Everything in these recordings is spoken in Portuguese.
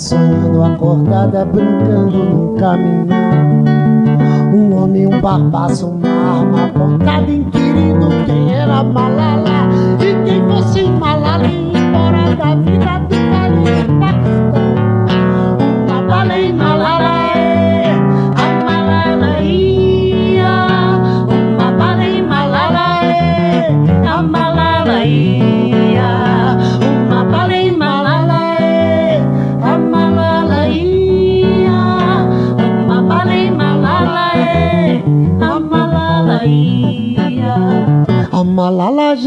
sonhando acordada, brincando num caminhão. Um homem, um barbaço, uma arma apontada, inquirindo quem era Malala e quem fosse Malala e embora da vida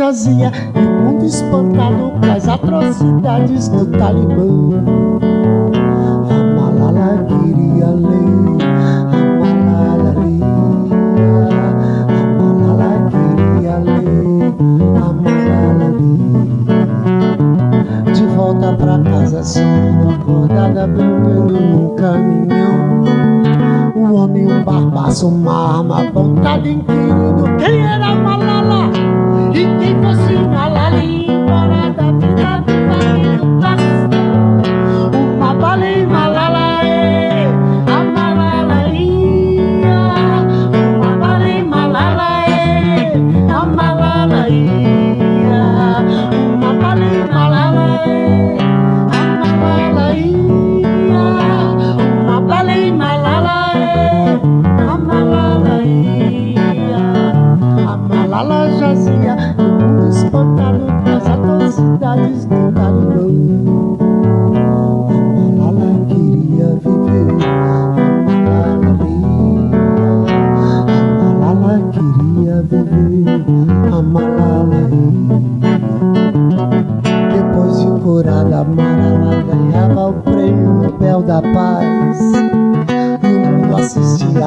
jazia E o mundo espantado com as atrocidades do Talibã. A Malala queria lei A Malala lia A Malala queria lei A Malala lia. De volta pra casa sendo acordada brincando num caminhão. Um homem, um barbaço, uma arma Apontada inquirindo Quem era a Malala? E quem fosse um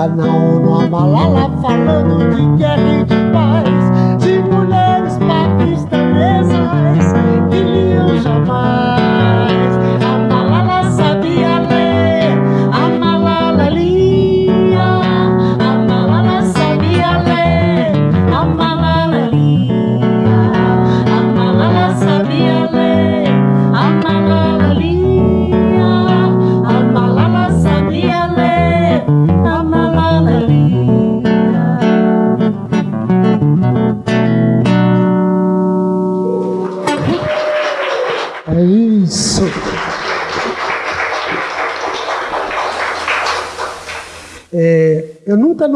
Na ONU, a Malala falando de guerra e de paz De mulheres paquistanesas que iam jamais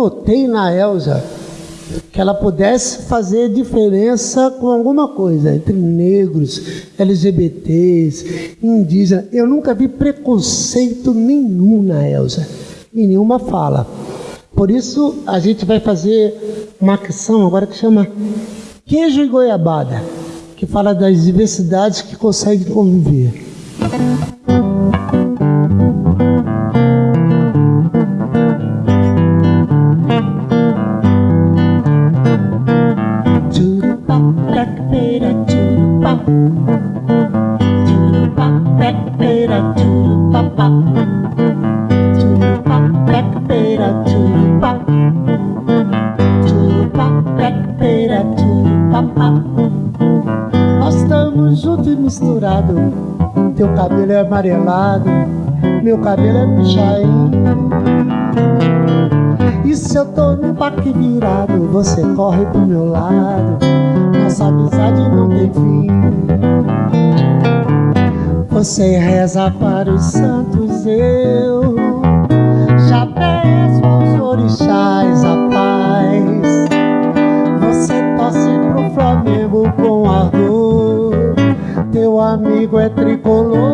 notei na Elsa que ela pudesse fazer diferença com alguma coisa entre negros, LGBTs, indígenas. Eu nunca vi preconceito nenhum na Elsa, em nenhuma fala. Por isso a gente vai fazer uma ação agora que chama Queijo e Goiabada, que fala das diversidades que conseguem conviver. Cabelo é amarelado, meu cabelo é pichain. E se eu tô no parque virado, você corre pro meu lado. Nossa amizade não tem fim. Você reza para os santos, eu já peço aos orixás a paz. Você torce pro Flamengo com ardor, teu amigo é tricolor.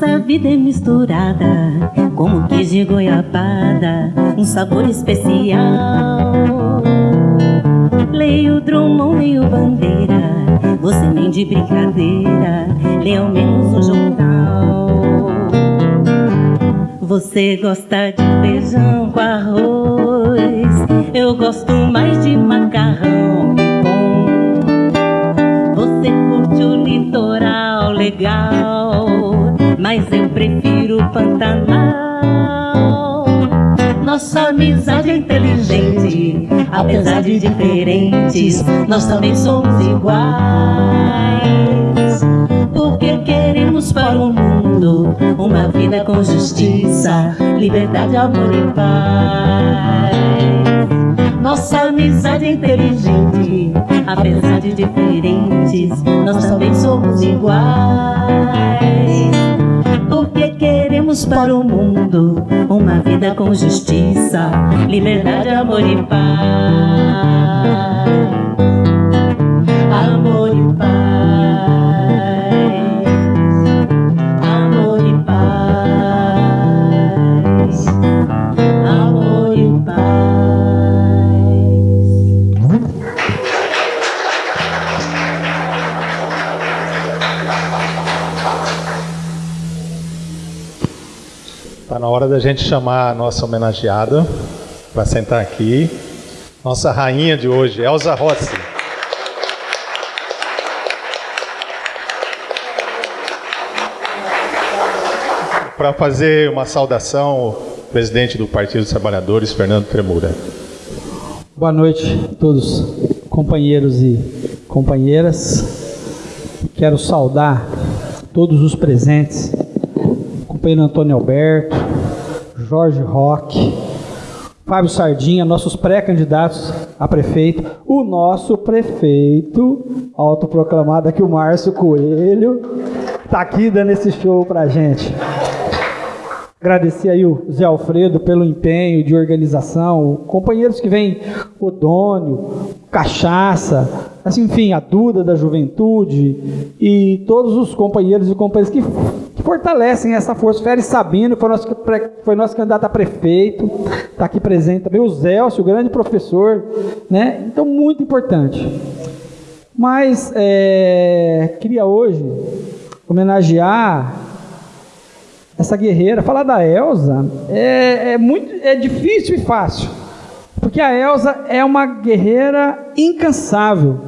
Nossa vida é misturada, como queijo e goiabada, um sabor especial. Leio Drummond, leio Bandeira, você nem de brincadeira, lê ao menos um jornal. Você gosta de feijão com arroz, eu gosto mais de macarrão bom. Você curte o litoral legal, mas eu prefiro o Pantanal. Nossa amizade é inteligente, apesar de diferentes, nós também somos iguais. Porque queremos para o mundo uma vida com justiça, liberdade, amor e paz. Nossa amizade é inteligente, apesar de diferentes, nós também somos iguais. Para o mundo uma vida com justiça, liberdade, amor e paz. Amor e paz. Na hora da gente chamar a nossa homenageada para sentar aqui. Nossa rainha de hoje, Elza Rossi. Para fazer uma saudação, o presidente do Partido dos Trabalhadores, Fernando Tremura. Boa noite a todos, companheiros e companheiras. Quero saudar todos os presentes, companheiro Antônio Alberto, Jorge Roque, Fábio Sardinha, nossos pré-candidatos a prefeito, o nosso prefeito, autoproclamado aqui, o Márcio Coelho, está aqui dando esse show pra gente. Agradecer aí o Zé Alfredo pelo empenho de organização, companheiros que vêm, o Dônio, Cachaça, assim, enfim, a Duda da Juventude e todos os companheiros e companheiras que, que fortalecem essa força. Félix Sabino, foi nosso, foi nosso candidato a prefeito, está aqui presente também, o Zélcio, o grande professor, né? Então, muito importante. Mas é, queria hoje homenagear essa guerreira. Falar da Elsa é, é muito é difícil e fácil, porque a Elsa é uma guerreira incansável.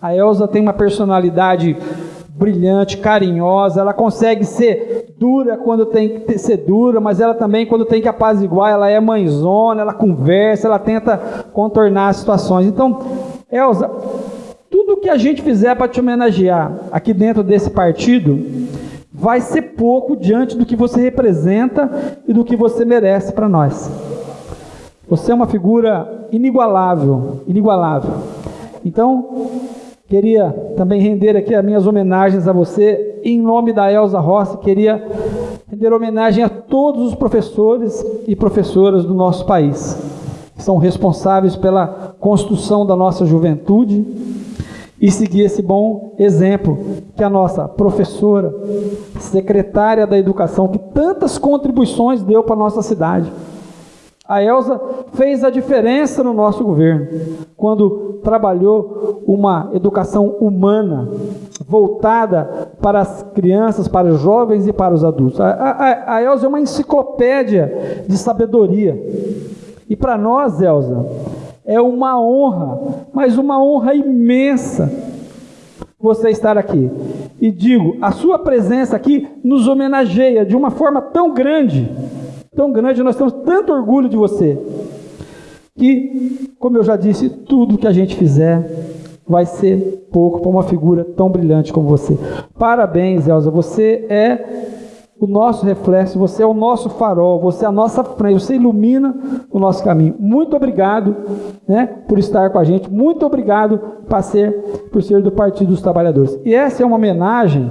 A Elsa tem uma personalidade brilhante, carinhosa, ela consegue ser dura quando tem que ser dura, mas ela também, quando tem que apaziguar, ela é mãezona, ela conversa, ela tenta contornar as situações. Então, Elsa, tudo que a gente fizer para te homenagear aqui dentro desse partido vai ser pouco diante do que você representa e do que você merece para nós. Você é uma figura inigualável, inigualável. Então, queria também render aqui as minhas homenagens a você, em nome da Elza Rossi, queria render homenagem a todos os professores e professoras do nosso país. são responsáveis pela construção da nossa juventude e seguir esse bom exemplo que a nossa professora, secretária da educação, que tantas contribuições deu para a nossa cidade. A Elsa fez a diferença no nosso governo, quando trabalhou uma educação humana, voltada para as crianças, para os jovens e para os adultos. A, a, a Elsa é uma enciclopédia de sabedoria. E para nós, Elsa, é uma honra, mas uma honra imensa você estar aqui. E digo, a sua presença aqui nos homenageia de uma forma tão grande tão grande, nós temos tanto orgulho de você, que, como eu já disse, tudo que a gente fizer vai ser pouco para uma figura tão brilhante como você. Parabéns, Elza, você é o nosso reflexo, você é o nosso farol, você é a nossa frente, você ilumina o nosso caminho. Muito obrigado né, por estar com a gente, muito obrigado por ser, por ser do Partido dos Trabalhadores. E essa é uma homenagem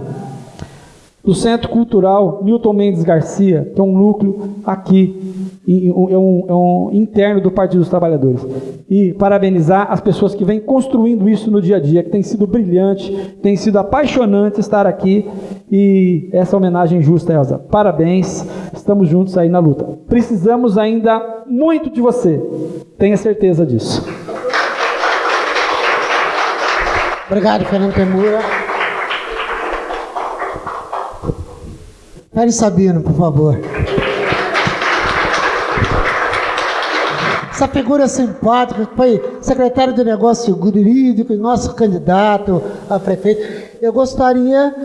do Centro Cultural Newton Mendes Garcia, que é um núcleo aqui, é um, é um interno do Partido dos Trabalhadores. E parabenizar as pessoas que vêm construindo isso no dia a dia, que tem sido brilhante, tem sido apaixonante estar aqui. E essa homenagem justa, Elza. Parabéns, estamos juntos aí na luta. Precisamos ainda muito de você, tenha certeza disso. Obrigado, Fernando Temura. Pere Sabino, por favor. Essa figura simpática, foi secretário de Negócios Jurídicos, nosso candidato a prefeito. Eu gostaria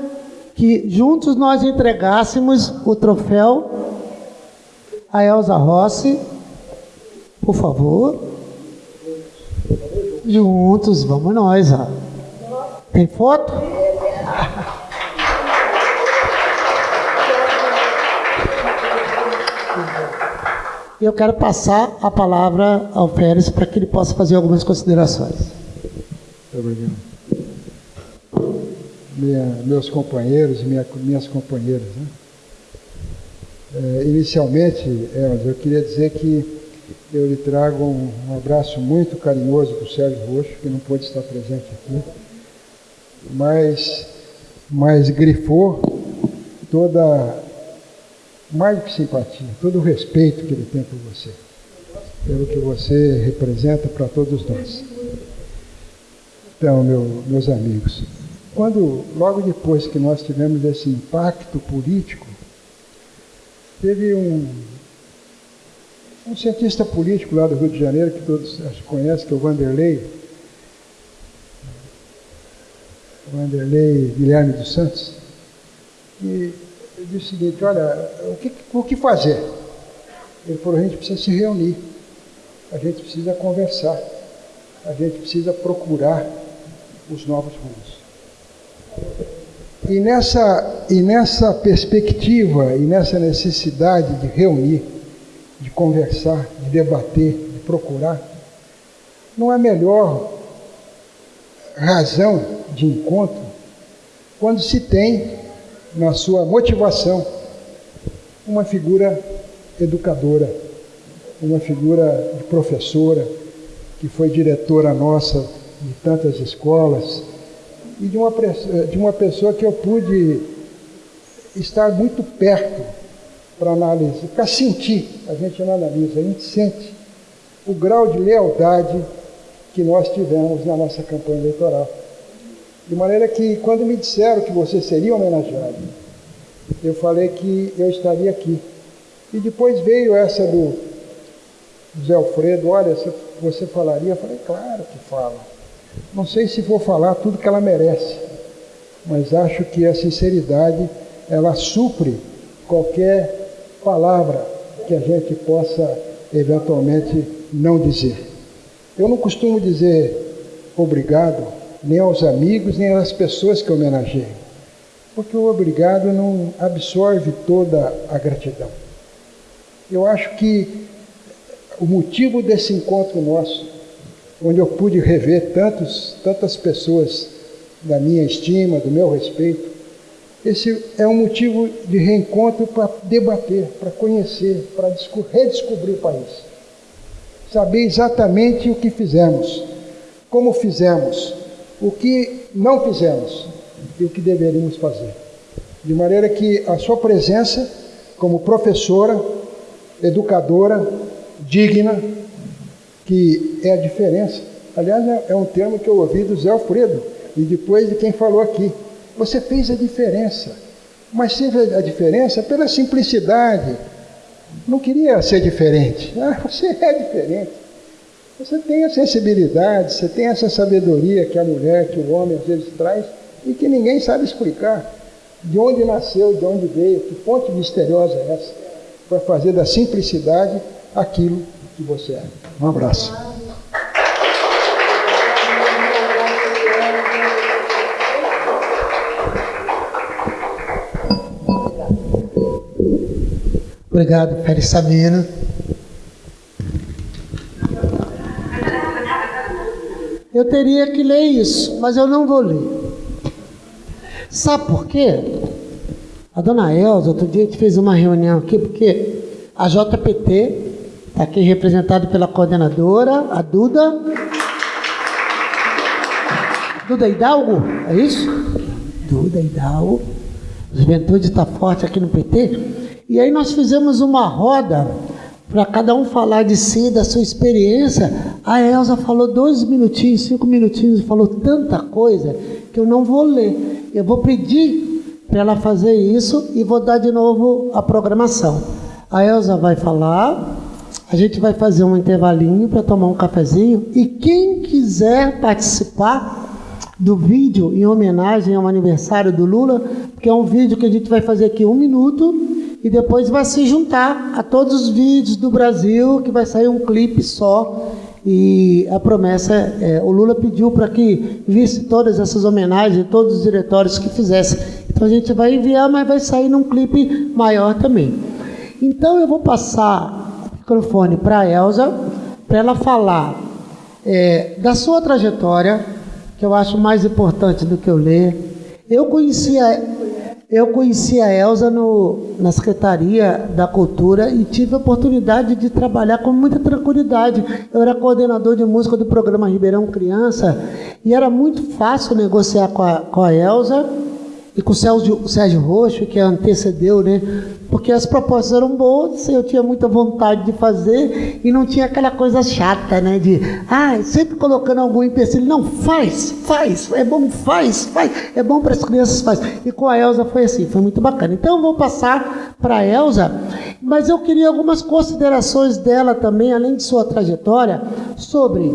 que juntos nós entregássemos o troféu a Elza Rossi, por favor. Juntos, vamos nós. Ó. Tem foto? Eu quero passar a palavra ao Férez para que ele possa fazer algumas considerações. Obrigado. Minha, meus companheiros e minha, minhas companheiras. Né? É, inicialmente, Elza, eu queria dizer que eu lhe trago um, um abraço muito carinhoso para o Sérgio Roxo, que não pôde estar presente aqui, mas, mas grifou toda mais do que simpatia, todo o respeito que ele tem por você, pelo que você representa para todos nós. Então, meu, meus amigos, quando, logo depois que nós tivemos esse impacto político, teve um, um cientista político lá do Rio de Janeiro, que todos conhecem, que é o Vanderlei, Vanderlei Guilherme dos Santos, e ele disse o seguinte, olha, o que, o que fazer? Ele falou, a gente precisa se reunir, a gente precisa conversar, a gente precisa procurar os novos rumos. E nessa, e nessa perspectiva e nessa necessidade de reunir, de conversar, de debater, de procurar, não é melhor razão de encontro quando se tem na sua motivação, uma figura educadora, uma figura de professora, que foi diretora nossa de tantas escolas, e de uma, de uma pessoa que eu pude estar muito perto para analisar, para sentir, a gente não analisa, a gente sente o grau de lealdade que nós tivemos na nossa campanha eleitoral. De maneira que, quando me disseram que você seria homenageado, eu falei que eu estaria aqui. E depois veio essa do José Alfredo: olha, você falaria? Eu falei: claro que falo. Não sei se vou falar tudo que ela merece, mas acho que a sinceridade ela supre qualquer palavra que a gente possa eventualmente não dizer. Eu não costumo dizer obrigado nem aos amigos, nem às pessoas que homenageiam. Porque o obrigado não absorve toda a gratidão. Eu acho que o motivo desse encontro nosso, onde eu pude rever tantos, tantas pessoas da minha estima, do meu respeito, esse é um motivo de reencontro para debater, para conhecer, para redescobrir o país. saber exatamente o que fizemos, como fizemos, o que não fizemos e o que deveríamos fazer. De maneira que a sua presença como professora, educadora, digna, que é a diferença. Aliás, é, é um termo que eu ouvi do Zé Alfredo e depois de quem falou aqui. Você fez a diferença, mas fez a diferença pela simplicidade. Não queria ser diferente. Ah, você é diferente. Você tem a sensibilidade, você tem essa sabedoria que a mulher, que o homem às vezes traz e que ninguém sabe explicar. De onde nasceu, de onde veio, que fonte misteriosa é essa? Para fazer da simplicidade aquilo que você é. Um abraço. Obrigado, Félix Sabino. Eu teria que ler isso, mas eu não vou ler. Sabe por quê? A dona Elza, outro dia a gente fez uma reunião aqui, porque a JPT está aqui representada pela coordenadora, a Duda. Duda Hidalgo, é isso? Duda Hidalgo. Juventude está forte aqui no PT. E aí nós fizemos uma roda para cada um falar de si, da sua experiência. A Elza falou dois minutinhos, cinco minutinhos, falou tanta coisa que eu não vou ler. Eu vou pedir para ela fazer isso e vou dar de novo a programação. A Elza vai falar, a gente vai fazer um intervalinho para tomar um cafezinho e quem quiser participar do vídeo em homenagem ao aniversário do Lula, porque é um vídeo que a gente vai fazer aqui um minuto e depois vai se juntar a todos os vídeos do Brasil, que vai sair um clipe só. E a promessa, é, o Lula pediu para que visse todas essas homenagens, todos os diretórios que fizessem. Então a gente vai enviar, mas vai sair num clipe maior também. Então eu vou passar o microfone para a Elza, para ela falar é, da sua trajetória, que eu acho mais importante do que eu ler. Eu conhecia eu conheci a Elza no, na Secretaria da Cultura e tive a oportunidade de trabalhar com muita tranquilidade. Eu era coordenador de música do programa Ribeirão Criança e era muito fácil negociar com a, com a Elza e com o Sérgio, Sérgio Roxo, que antecedeu, né? Porque as propostas eram boas, eu tinha muita vontade de fazer e não tinha aquela coisa chata, né? De, ah, sempre colocando algum empecilho. Não, faz, faz, é bom, faz, faz, é bom para as crianças, faz. E com a Elza foi assim, foi muito bacana. Então eu vou passar para a Elza, mas eu queria algumas considerações dela também, além de sua trajetória, sobre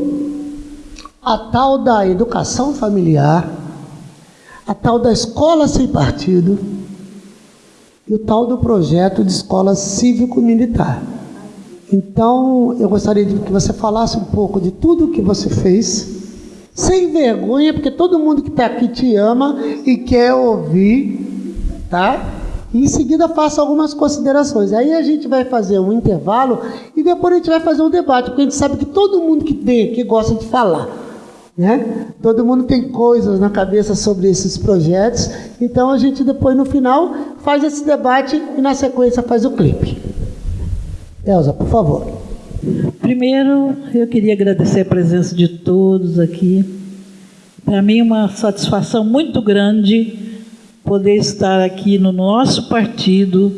a tal da educação familiar a tal da escola sem partido e o tal do projeto de escola cívico-militar. Então, eu gostaria de que você falasse um pouco de tudo o que você fez, sem vergonha, porque todo mundo que está aqui te ama e quer ouvir, tá? E em seguida faça algumas considerações. Aí a gente vai fazer um intervalo e depois a gente vai fazer um debate, porque a gente sabe que todo mundo que vem aqui gosta de falar. Né? Todo mundo tem coisas na cabeça sobre esses projetos, então a gente depois no final faz esse debate e na sequência faz o clipe. Elza, por favor. Primeiro, eu queria agradecer a presença de todos aqui. Para mim uma satisfação muito grande poder estar aqui no nosso partido,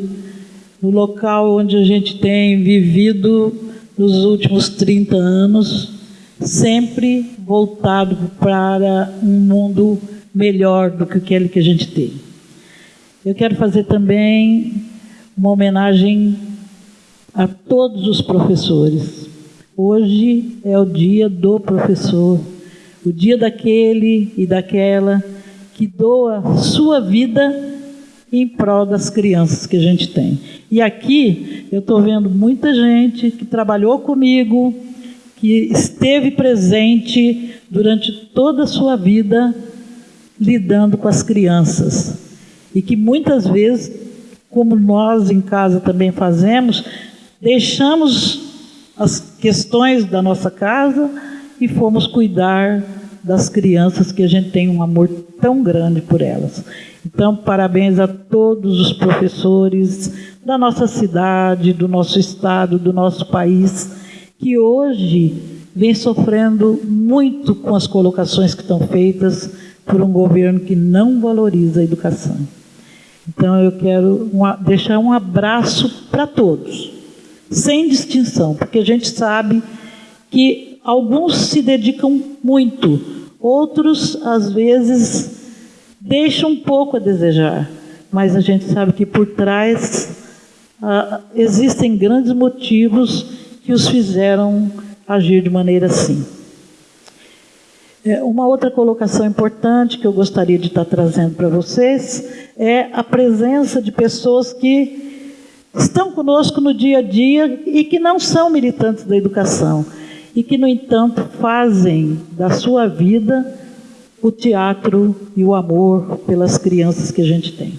no local onde a gente tem vivido nos últimos 30 anos, sempre voltado para um mundo melhor do que aquele que a gente tem. Eu quero fazer também uma homenagem a todos os professores. Hoje é o dia do professor, o dia daquele e daquela que doa sua vida em prol das crianças que a gente tem. E aqui eu estou vendo muita gente que trabalhou comigo, que esteve presente durante toda a sua vida lidando com as crianças e que muitas vezes, como nós em casa também fazemos, deixamos as questões da nossa casa e fomos cuidar das crianças que a gente tem um amor tão grande por elas. Então, parabéns a todos os professores da nossa cidade, do nosso estado, do nosso país que hoje vem sofrendo muito com as colocações que estão feitas por um governo que não valoriza a educação. Então eu quero deixar um abraço para todos, sem distinção, porque a gente sabe que alguns se dedicam muito, outros às vezes deixam um pouco a desejar, mas a gente sabe que por trás ah, existem grandes motivos que os fizeram agir de maneira assim. É, uma outra colocação importante que eu gostaria de estar trazendo para vocês é a presença de pessoas que estão conosco no dia a dia e que não são militantes da educação e que, no entanto, fazem da sua vida o teatro e o amor pelas crianças que a gente tem.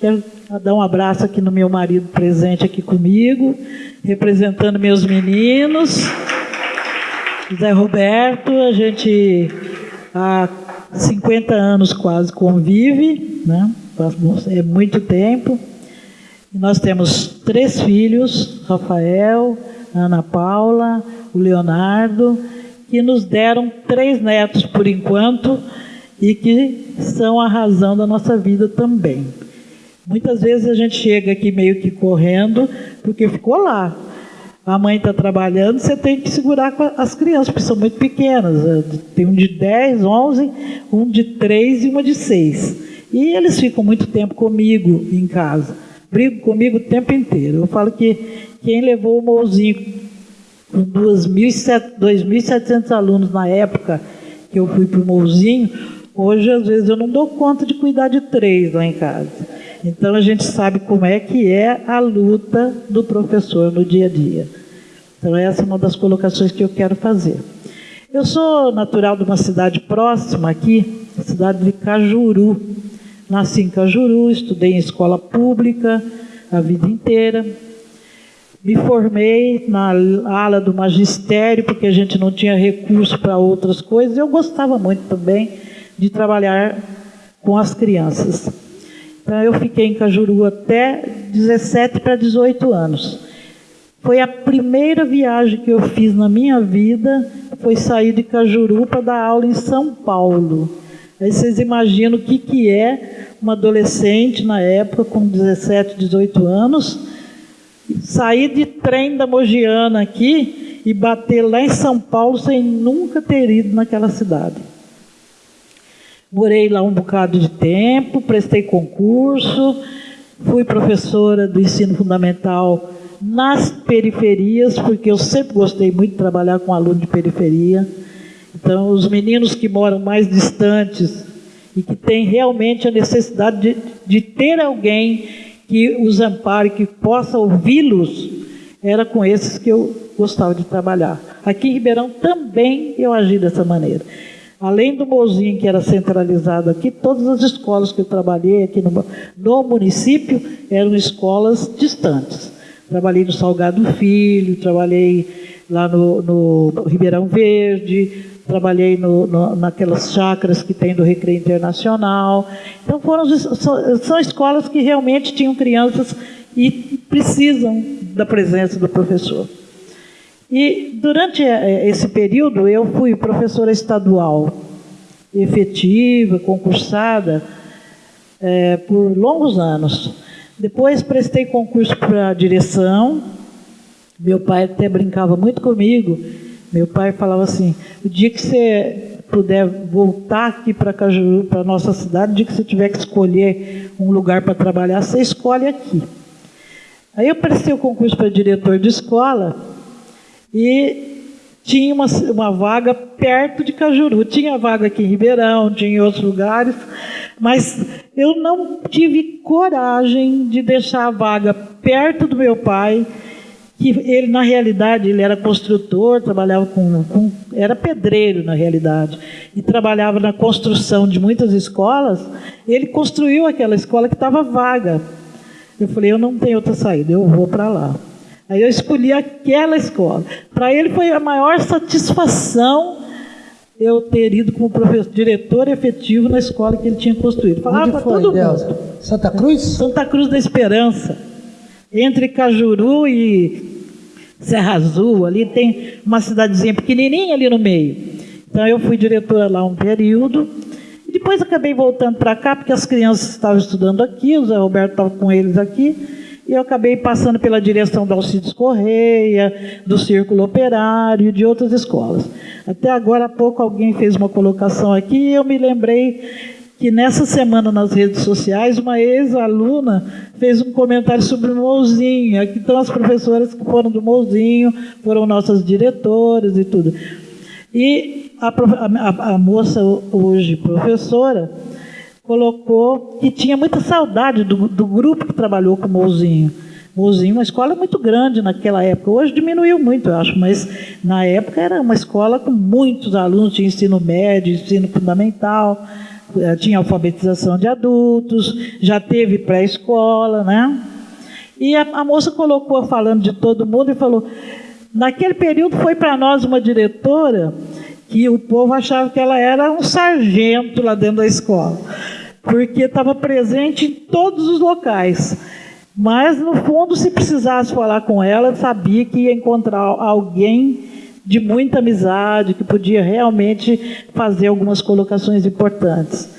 Quero dar um abraço aqui no meu marido presente aqui comigo, representando meus meninos. Zé Roberto, a gente há 50 anos quase convive, né? é muito tempo. nós temos três filhos, Rafael, Ana Paula, o Leonardo, que nos deram três netos por enquanto e que são a razão da nossa vida também. Muitas vezes a gente chega aqui meio que correndo, porque ficou lá. A mãe está trabalhando, você tem que segurar as crianças, porque são muito pequenas. É, tem um de 10, 11, um de 3 e uma de 6. E eles ficam muito tempo comigo em casa. Brigam comigo o tempo inteiro. Eu falo que quem levou o Mouzinho com 2.700 alunos na época que eu fui para o Mouzinho, hoje às vezes eu não dou conta de cuidar de três lá em casa. Então a gente sabe como é que é a luta do professor no dia a dia. Então essa é uma das colocações que eu quero fazer. Eu sou natural de uma cidade próxima aqui, cidade de Cajuru. Nasci em Cajuru, estudei em escola pública a vida inteira. Me formei na ala do magistério, porque a gente não tinha recurso para outras coisas. Eu gostava muito também de trabalhar com as crianças. Então eu fiquei em Cajuru até 17 para 18 anos. Foi a primeira viagem que eu fiz na minha vida, foi sair de Cajuru para dar aula em São Paulo. Aí vocês imaginam o que, que é uma adolescente na época, com 17, 18 anos, sair de trem da Mogiana aqui e bater lá em São Paulo sem nunca ter ido naquela cidade. Morei lá um bocado de tempo, prestei concurso, fui professora do ensino fundamental nas periferias, porque eu sempre gostei muito de trabalhar com aluno de periferia. Então, os meninos que moram mais distantes e que têm realmente a necessidade de, de ter alguém que os ampare, que possa ouvi-los, era com esses que eu gostava de trabalhar. Aqui em Ribeirão também eu agi dessa maneira. Além do Mozinho, que era centralizado aqui, todas as escolas que eu trabalhei aqui no, no município eram escolas distantes. Trabalhei no Salgado Filho, trabalhei lá no, no Ribeirão Verde, trabalhei no, no, naquelas chácaras que tem do Recreio Internacional. Então foram são, são escolas que realmente tinham crianças e precisam da presença do professor. E durante eh, esse período eu fui professora estadual, efetiva, concursada, é, por longos anos. Depois prestei concurso para direção. Meu pai até brincava muito comigo. Meu pai falava assim: o dia que você puder voltar aqui para Cajuru, para nossa cidade, o dia que você tiver que escolher um lugar para trabalhar, você escolhe aqui. Aí eu prestei o concurso para diretor de escola e tinha uma, uma vaga perto de Cajuru. Tinha vaga aqui em Ribeirão, tinha em outros lugares, mas eu não tive coragem de deixar a vaga perto do meu pai, que ele, na realidade, ele era construtor, trabalhava com, com era pedreiro, na realidade, e trabalhava na construção de muitas escolas. Ele construiu aquela escola que estava vaga. Eu falei, eu não tenho outra saída, eu vou para lá. Aí eu escolhi aquela escola. Para ele foi a maior satisfação eu ter ido como professor, diretor efetivo na escola que ele tinha construído. Falava para todo mundo. Santa Cruz? Santa Cruz da Esperança. Entre Cajuru e Serra Azul, ali tem uma cidadezinha pequenininha ali no meio. Então eu fui diretora lá um período. E depois acabei voltando para cá, porque as crianças estavam estudando aqui, o Zé Roberto estava com eles aqui. E eu acabei passando pela direção da Alcides Correia, do Círculo Operário de outras escolas. Até agora há pouco alguém fez uma colocação aqui e eu me lembrei que nessa semana nas redes sociais, uma ex-aluna fez um comentário sobre o Mouzinho. Aqui estão as professoras que foram do Mouzinho, foram nossas diretoras e tudo. E a, a, a moça, hoje professora, colocou que tinha muita saudade do, do grupo que trabalhou com o Mouzinho. Mouzinho, uma escola muito grande naquela época. Hoje diminuiu muito, eu acho, mas na época era uma escola com muitos alunos, tinha ensino médio, ensino fundamental. Eh, tinha alfabetização de adultos, já teve pré-escola, né? E a, a, moça colocou falando de todo mundo e falou: naquele período foi para nós uma diretora que o povo achava que ela era um sargento lá dentro da escola, porque estava presente em todos os locais. Mas, no fundo, se precisasse falar com ela, sabia que ia encontrar alguém de muita amizade, que podia realmente fazer algumas colocações importantes.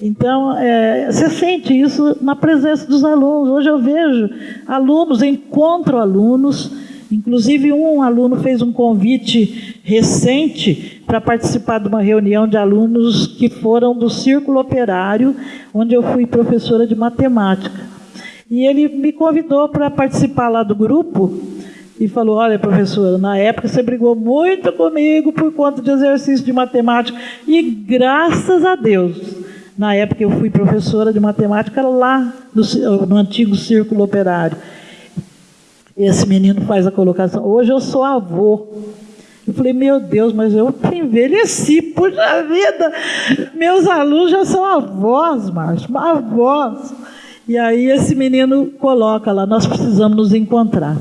Então, é, você sente isso na presença dos alunos. Hoje eu vejo alunos, encontro alunos, inclusive um aluno fez um convite recente para participar de uma reunião de alunos que foram do Círculo Operário, onde eu fui professora de matemática. E ele me convidou para participar lá do grupo, e falou: Olha, professora, na época você brigou muito comigo por conta de exercício de matemática, e graças a Deus, na época eu fui professora de matemática lá no, no antigo Círculo Operário. Esse menino faz a colocação: Hoje eu sou avô. Eu falei, meu Deus, mas eu envelheci, puxa vida, meus alunos já são avós, Márcio, avós. E aí esse menino coloca lá, nós precisamos nos encontrar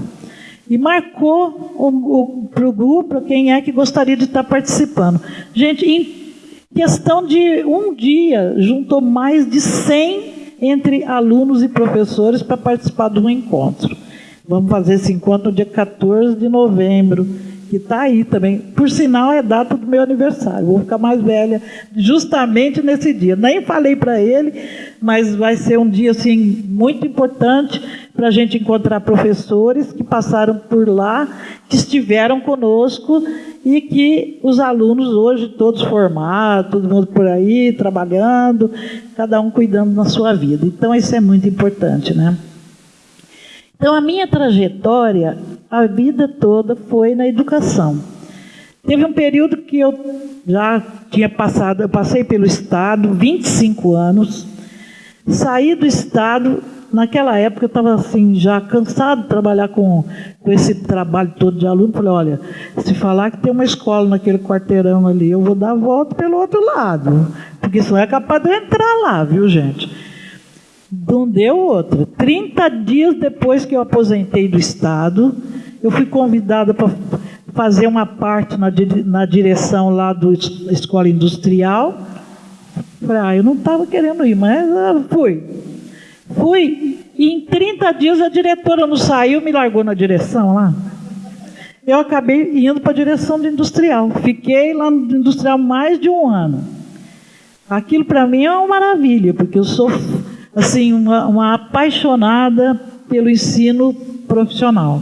e marcou para o grupo quem é que gostaria de estar participando. Gente, em questão de um dia, juntou mais de 100 entre alunos e professores para participar de um encontro. Vamos fazer esse encontro no dia 14 de novembro, que está aí também. Por sinal, é data do meu aniversário. Vou ficar mais velha justamente nesse dia. Nem falei para ele, mas vai ser um dia assim muito importante para a gente encontrar professores que passaram por lá, que estiveram conosco e que os alunos hoje todos formados, todo mundo por aí trabalhando, cada um cuidando da sua vida. Então isso é muito importante, né? Então a minha trajetória, a vida toda foi na educação. Teve um período que eu já tinha passado, eu passei pelo estado, 25 anos, saí do estado Naquela época eu estava assim, já cansado de trabalhar com, com esse trabalho todo de aluno. Falei, olha, se falar que tem uma escola naquele quarteirão ali, eu vou dar a volta pelo outro lado. Porque isso não é capaz de eu entrar lá, viu, gente? Não deu outra. 30 dias depois que eu aposentei do Estado, eu fui convidada para fazer uma parte na, na direção lá da Escola Industrial. Falei, ah, eu não estava querendo ir, mas ah, fui. Fui, e em 30 dias a diretora não saiu, me largou na direção lá. Eu acabei indo para a direção de industrial. Fiquei lá no industrial mais de um ano. Aquilo para mim é uma maravilha, porque eu sou assim uma, uma apaixonada pelo ensino profissional.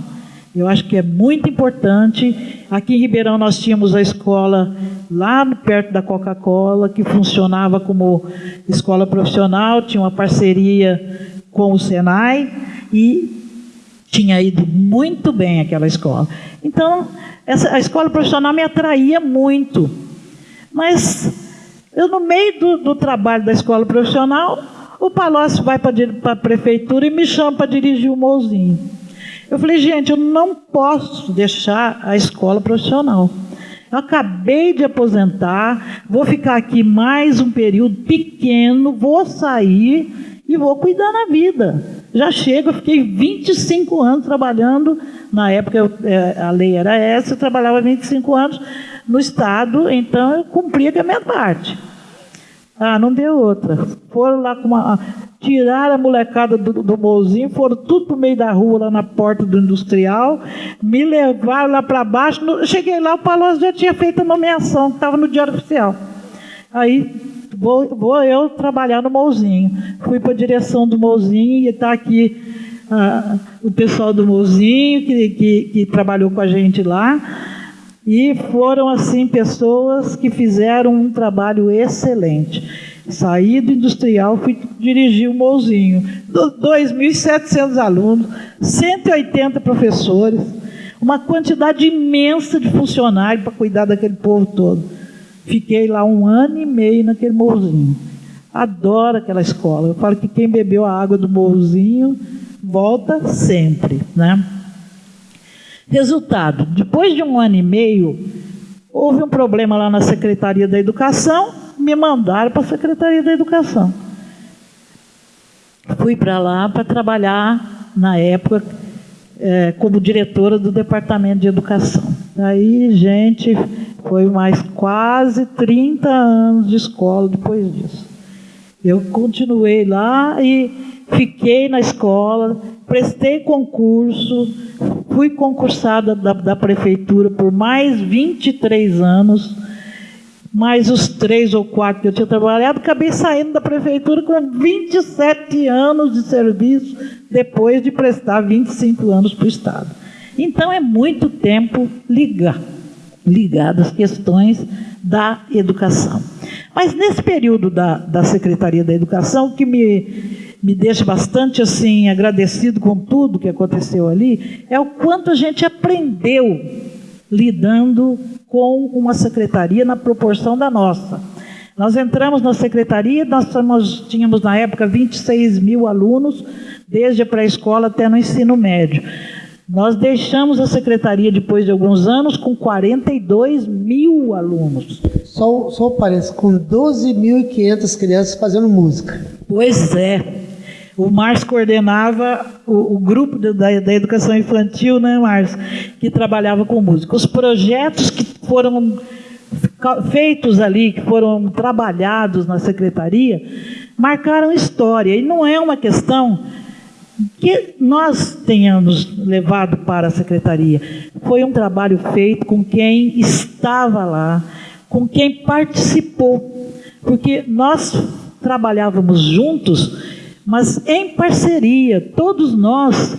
Eu acho que é muito importante. Aqui em Ribeirão nós tínhamos a escola lá perto da Coca-Cola, que funcionava como escola profissional, tinha uma parceria com o Senai e tinha ido muito bem aquela escola. Então, essa, a escola profissional me atraía muito. Mas eu, no meio do, do trabalho da escola profissional, o Palocci vai para a prefeitura e me chama para dirigir o Mouzinho. Eu falei, gente, eu não posso deixar a escola profissional. Eu acabei de aposentar, vou ficar aqui mais um período pequeno, vou sair e vou cuidar na vida. Já chego, eu fiquei 25 anos trabalhando, na época eu, é, a lei era essa, eu trabalhava 25 anos no Estado, então eu cumpria com a minha parte. Ah, não deu outra. Foram lá com uma. Tiraram a molecada do, do bolzinho, foram tudo para o meio da rua, lá na porta do industrial, me levaram lá para baixo. No, cheguei lá, o Palocci já tinha feito a nomeação, estava no Diário Oficial. Aí vou, vou eu trabalhar no Mouzinho. Fui para a direção do Mouzinho e está aqui ah, o pessoal do Mouzinho, que, que, que trabalhou com a gente lá. E foram, assim, pessoas que fizeram um trabalho excelente. Saí do industrial, fui dirigir o Mouzinho. 2.700 alunos, 180 professores, uma quantidade imensa de funcionários para cuidar daquele povo todo. Fiquei lá um ano e meio naquele Mouzinho. Adoro aquela escola. Eu falo que quem bebeu a água do Mouzinho volta sempre, né? Resultado: depois de um ano e meio, houve um problema lá na Secretaria da Educação, me mandaram para a Secretaria da Educação. Fui para lá para trabalhar, na época, é, como diretora do Departamento de Educação. Aí, gente, foi mais quase 30 anos de escola depois disso. Eu continuei lá e fiquei na escola, prestei concurso, fui concursada da, da, prefeitura por mais 23 anos, mais os três ou quatro que eu tinha trabalhado, acabei saindo da prefeitura com 27 anos de serviço, depois de prestar 25 anos para o Estado. Então é muito tempo ligar, ligado às questões da educação. Mas nesse período da, da Secretaria da Educação, que me me deixa bastante assim agradecido com tudo que aconteceu ali, é o quanto a gente aprendeu lidando com uma secretaria na proporção da nossa. Nós entramos na secretaria, nós tínhamos na época 26 mil alunos, desde a pré-escola até no ensino médio. Nós deixamos a secretaria depois de alguns anos com 42 mil alunos. Só, só parece, com 12.500 crianças fazendo música. Pois é. O Márcio coordenava o, o grupo da, da, educação infantil, né, Márcio? Que trabalhava com música. Os projetos que foram feitos ali, que foram trabalhados na secretaria, marcaram história. E não é uma questão que nós tenhamos levado para a secretaria. Foi um trabalho feito com quem estava lá, com quem participou. Porque nós trabalhávamos juntos mas em parceria, todos nós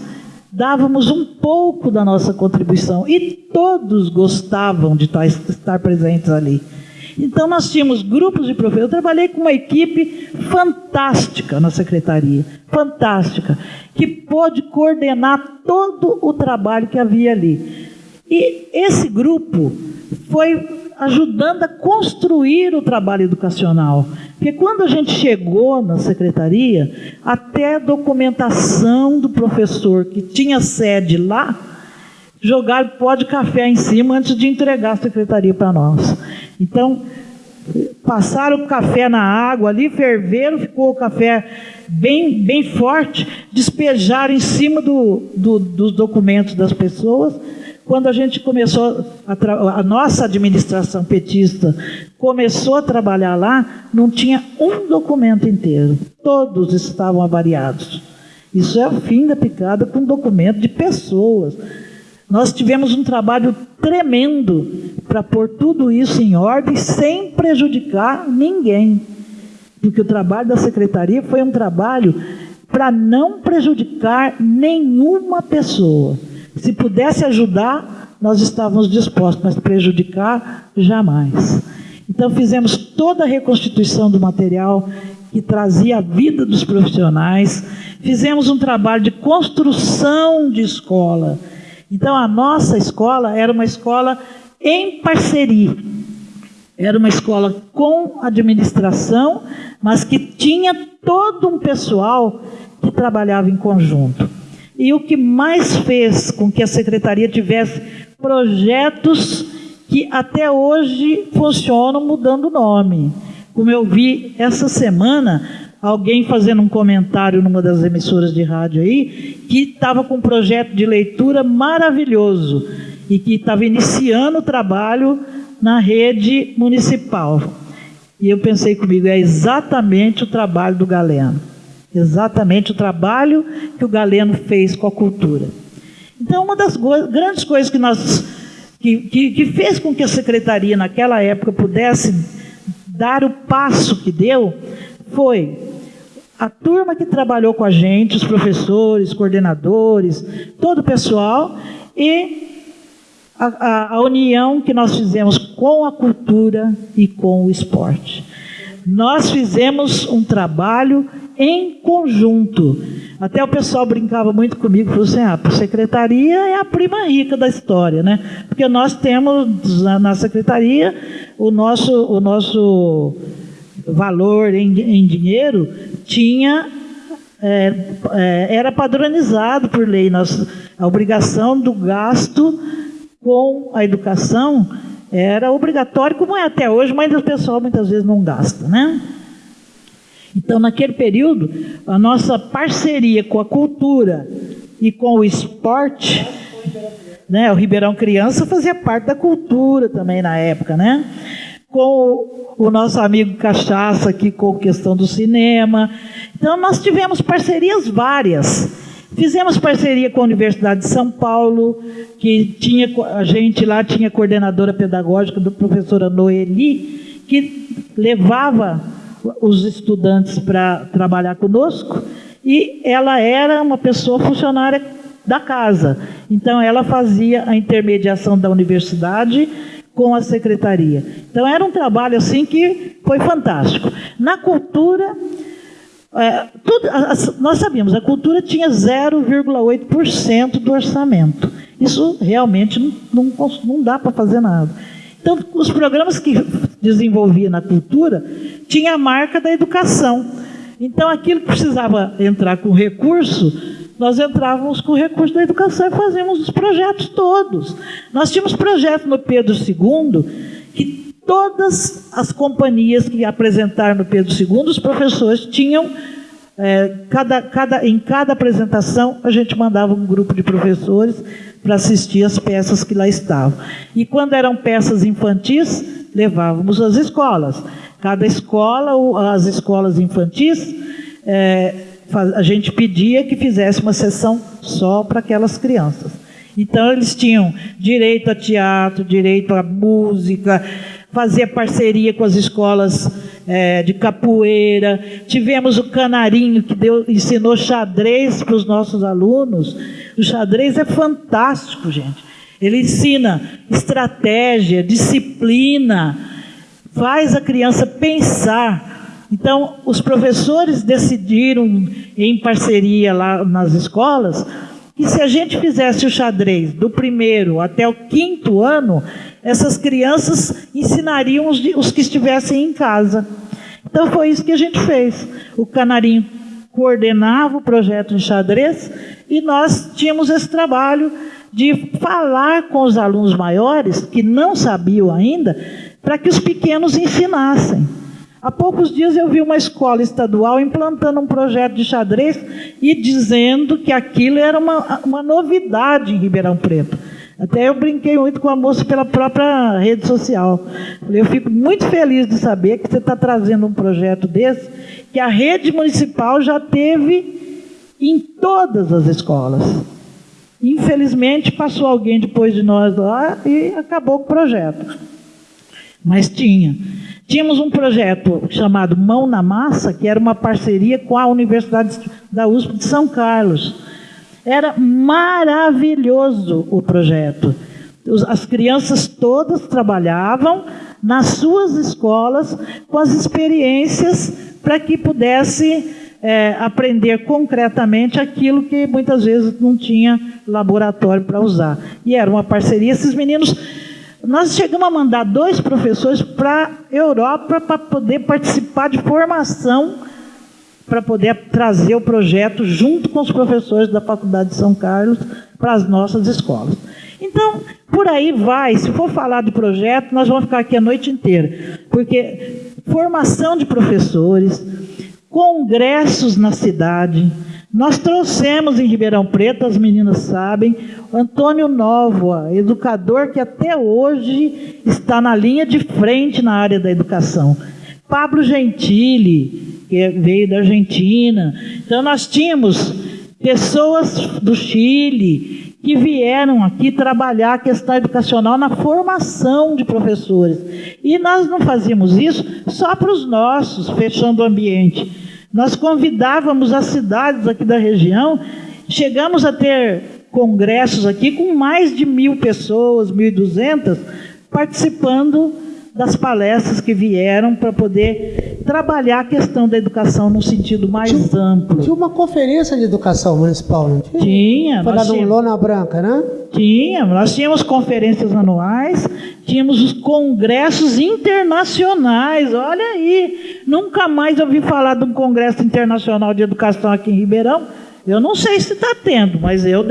dávamos um pouco da nossa contribuição e todos gostavam de estar presentes ali. Então nós tínhamos grupos de professores. Eu trabalhei com uma equipe fantástica na secretaria, fantástica, que pôde coordenar todo o trabalho que havia ali. E esse grupo foi ajudando a construir o trabalho educacional. Porque quando a gente chegou na secretaria, até a documentação do professor que tinha sede lá, jogaram pó de café em cima antes de entregar a secretaria para nós. Então, passaram o café na água ali, ferveram, ficou o café bem, bem forte, despejaram em cima do, do, dos documentos das pessoas quando a gente começou, a, a, nossa administração petista começou a trabalhar lá, não tinha um documento inteiro. Todos estavam avariados. Isso é o fim da picada com documento de pessoas. Nós tivemos um trabalho tremendo para pôr tudo isso em ordem sem prejudicar ninguém. Porque o trabalho da secretaria foi um trabalho para não prejudicar nenhuma pessoa. Se pudesse ajudar, nós estávamos dispostos, mas prejudicar, jamais. Então fizemos toda a reconstituição do material que trazia a vida dos profissionais, fizemos um trabalho de construção de escola. Então a nossa escola era uma escola em parceria. Era uma escola com administração, mas que tinha todo um pessoal que trabalhava em conjunto. E o que mais fez com que a secretaria tivesse projetos que até hoje funcionam mudando o nome. Como eu vi essa semana, alguém fazendo um comentário numa das emissoras de rádio aí, que estava com um projeto de leitura maravilhoso e que estava iniciando o trabalho na rede municipal. E eu pensei comigo, é exatamente o trabalho do Galeno. Exatamente o trabalho que o Galeno fez com a cultura. Então, uma das grandes coisas que nós que, que, que fez com que a secretaria naquela época pudesse dar o passo que deu foi a turma que trabalhou com a gente, os professores, coordenadores, todo o pessoal e a, a, a, união que nós fizemos com a cultura e com o esporte. Nós fizemos um trabalho em conjunto. Até o pessoal brincava muito comigo, falou assim, ah, a secretaria é a prima rica da história, né? Porque nós temos na, secretaria o nosso, o nosso valor em, em dinheiro tinha é, é, era padronizado por lei. Nós, a obrigação do gasto com a educação era obrigatório, como é até hoje, mas o pessoal muitas vezes não gasta, né? Então, naquele período, a nossa parceria com a cultura e com o esporte, né? O Ribeirão Criança fazia parte da cultura também na época, né? Com o nosso amigo Cachaça aqui com questão do cinema. Então, nós tivemos parcerias várias. Fizemos parceria com a Universidade de São Paulo, que tinha a gente lá tinha coordenadora pedagógica do professora Noeli, que levava os estudantes para trabalhar conosco, e ela era uma pessoa funcionária da casa. Então ela fazia a intermediação da universidade com a secretaria. Então era um trabalho assim que foi fantástico. Na cultura é, tudo, nós sabíamos, a cultura tinha 0,8% do orçamento. Isso realmente não, não, não dá para fazer nada. Então, os programas que desenvolvia na cultura tinha a marca da educação. Então, aquilo que precisava entrar com recurso, nós entrávamos com recurso da educação e fazíamos os projetos todos. Nós tínhamos projeto no Pedro II que todas as companhias que apresentaram no Pedro II, os professores tinham, é, cada, cada, em cada apresentação, a gente mandava um grupo de professores para assistir as peças que lá estavam. E quando eram peças infantis, levávamos às escolas. Cada escola, as escolas infantis, é, a gente pedia que fizesse uma sessão só para aquelas crianças. Então, eles tinham direito a teatro, direito a música, fazia parceria com as escolas é, de capoeira. Tivemos o Canarinho, que deu, ensinou xadrez para os nossos alunos. O xadrez é fantástico, gente. Ele ensina estratégia, disciplina, faz a criança pensar. Então, os professores decidiram, em parceria lá nas escolas, que se a gente fizesse o xadrez do primeiro até o quinto ano, essas crianças ensinariam os, os que estivessem em casa. Então foi isso que a gente fez. O Canarinho coordenava o projeto de xadrez e nós tínhamos esse trabalho de falar com os alunos maiores, que não sabiam ainda, para que os pequenos ensinassem. Há poucos dias eu vi uma escola estadual implantando um projeto de xadrez e dizendo que aquilo era uma, uma novidade em Ribeirão Preto. Até eu brinquei muito com a moça pela própria rede social. Eu fico muito feliz de saber que você está trazendo um projeto desse, que a rede municipal já teve em todas as escolas. Infelizmente, passou alguém depois de nós lá e acabou com o projeto. Mas tinha. Tínhamos um projeto chamado Mão na Massa, que era uma parceria com a Universidade da USP de São Carlos era maravilhoso o projeto. As crianças todas trabalhavam nas suas escolas com as experiências para que pudesse é, aprender concretamente aquilo que muitas vezes não tinha laboratório para usar. E era uma parceria. Esses meninos, nós chegamos a mandar dois professores para a Europa para poder participar de formação para poder trazer o projeto junto com os professores da Faculdade de São Carlos para as nossas escolas. Então, por aí vai. Se for falar do projeto, nós vamos ficar aqui a noite inteira. Porque formação de professores, congressos na cidade. Nós trouxemos em Ribeirão Preto, as meninas sabem, Antônio Novoa, educador que até hoje está na linha de frente na área da educação Pablo Gentili, que veio da Argentina. Então nós tínhamos pessoas do Chile que vieram aqui trabalhar a questão educacional na formação de professores. E nós não fazíamos isso só para os nossos, fechando o ambiente. Nós convidávamos as cidades aqui da região, chegamos a ter congressos aqui com mais de mil pessoas, mil e duzentas, participando das palestras que vieram para poder trabalhar a questão da educação no sentido mais tinha, amplo. Tinha uma conferência de educação municipal, não tinha? Tinha. Foi lá no Lona Branca, né? Tinha. Nós tínhamos conferências anuais, tínhamos os congressos internacionais. Olha aí, nunca mais ouvi falar de um congresso internacional de educação aqui em Ribeirão. Eu não sei se está tendo, mas eu,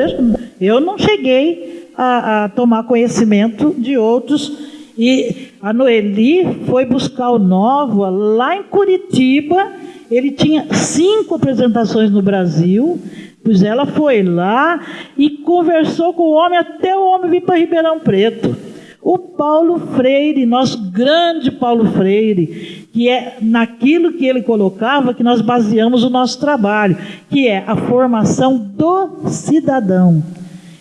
eu não cheguei a, a tomar conhecimento de outros e a Noeli foi buscar o Nova lá em Curitiba. Ele tinha cinco apresentações no Brasil. Pois ela foi lá e conversou com o homem até o homem vir para Ribeirão Preto. O Paulo Freire, nosso grande Paulo Freire, que é naquilo que ele colocava que nós baseamos o nosso trabalho, que é a formação do cidadão.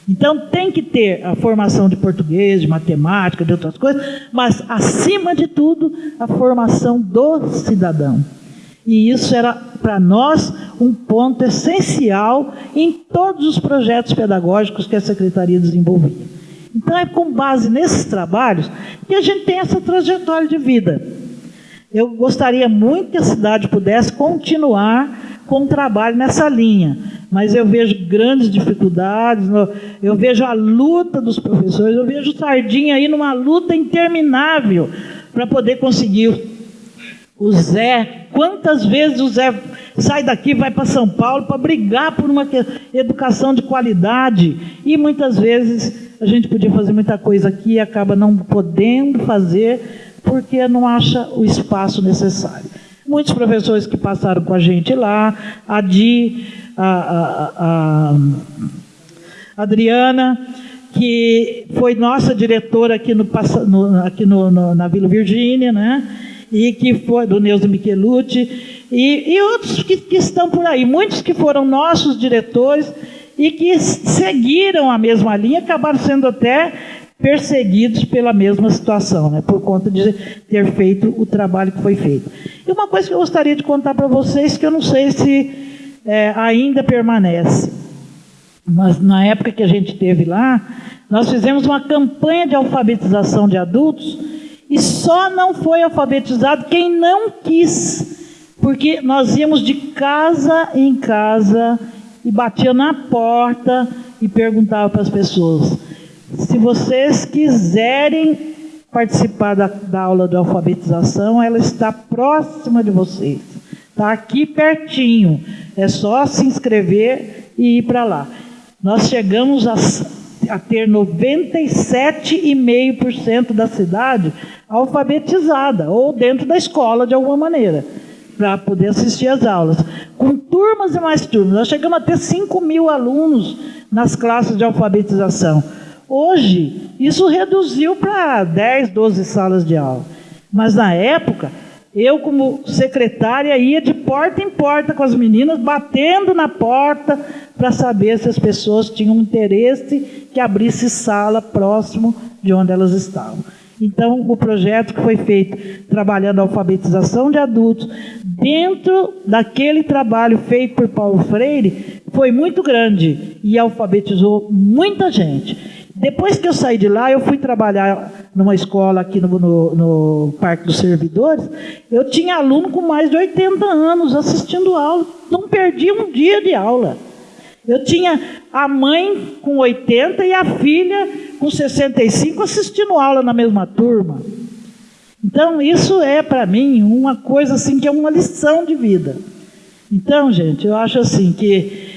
Então tem que ter a formação de português, de matemática, de outras coisas, mas acima de tudo a formação do cidadão. E isso era para nós um ponto essencial em todos os projetos pedagógicos que a secretaria desenvolvia. Então é com base nesses trabalhos que a gente tem essa trajetória de vida. Eu gostaria muito que a cidade pudesse continuar com um trabalho nessa linha, mas eu vejo grandes dificuldades, eu vejo a luta dos professores, eu vejo o Sardinha aí numa luta interminável para poder conseguir o Zé. Quantas vezes o Zé sai daqui vai para São Paulo para brigar por uma educação de qualidade e muitas vezes a gente podia fazer muita coisa aqui e acaba não podendo fazer porque não acha o espaço necessário. Muitos professores que passaram com a gente lá, a Di, a, a, a Adriana, que foi nossa diretora aqui, no, no aqui no, no, na Vila Virgínia, né? E que foi do Neuza Michelucci, e, e outros que, que estão por aí, muitos que foram nossos diretores e que seguiram a mesma linha, acabaram sendo até perseguidos pela mesma situação, né, por conta de ter feito o trabalho que foi feito. E uma coisa que eu gostaria de contar para vocês, que eu não sei se é, ainda permanece, mas na época que a gente teve lá, nós fizemos uma campanha de alfabetização de adultos e só não foi alfabetizado quem não quis, porque nós íamos de casa em casa e batia na porta e perguntava para as pessoas: se vocês quiserem participar da, da aula de alfabetização, ela está próxima de vocês. Está aqui pertinho. É só se inscrever e ir para lá. Nós chegamos a, a ter 97,5% da cidade alfabetizada, ou dentro da escola de alguma maneira, para poder assistir às aulas. Com turmas e mais turmas. Nós chegamos a ter 5 mil alunos nas classes de alfabetização. Hoje, isso reduziu para 10, 12 salas de aula. Mas na época, eu, como secretária, ia de porta em porta com as meninas, batendo na porta para saber se as pessoas tinham interesse que abrisse sala próximo de onde elas estavam. Então, o projeto que foi feito trabalhando a alfabetização de adultos, dentro daquele trabalho feito por Paulo Freire, foi muito grande e alfabetizou muita gente. Depois que eu saí de lá, eu fui trabalhar numa escola aqui no, no, no, Parque dos Servidores. Eu tinha aluno com mais de 80 anos assistindo aula. Não perdi um dia de aula. Eu tinha a mãe com 80 e a filha com 65 assistindo aula na mesma turma. Então, isso é para mim uma coisa assim que é uma lição de vida. Então, gente, eu acho assim que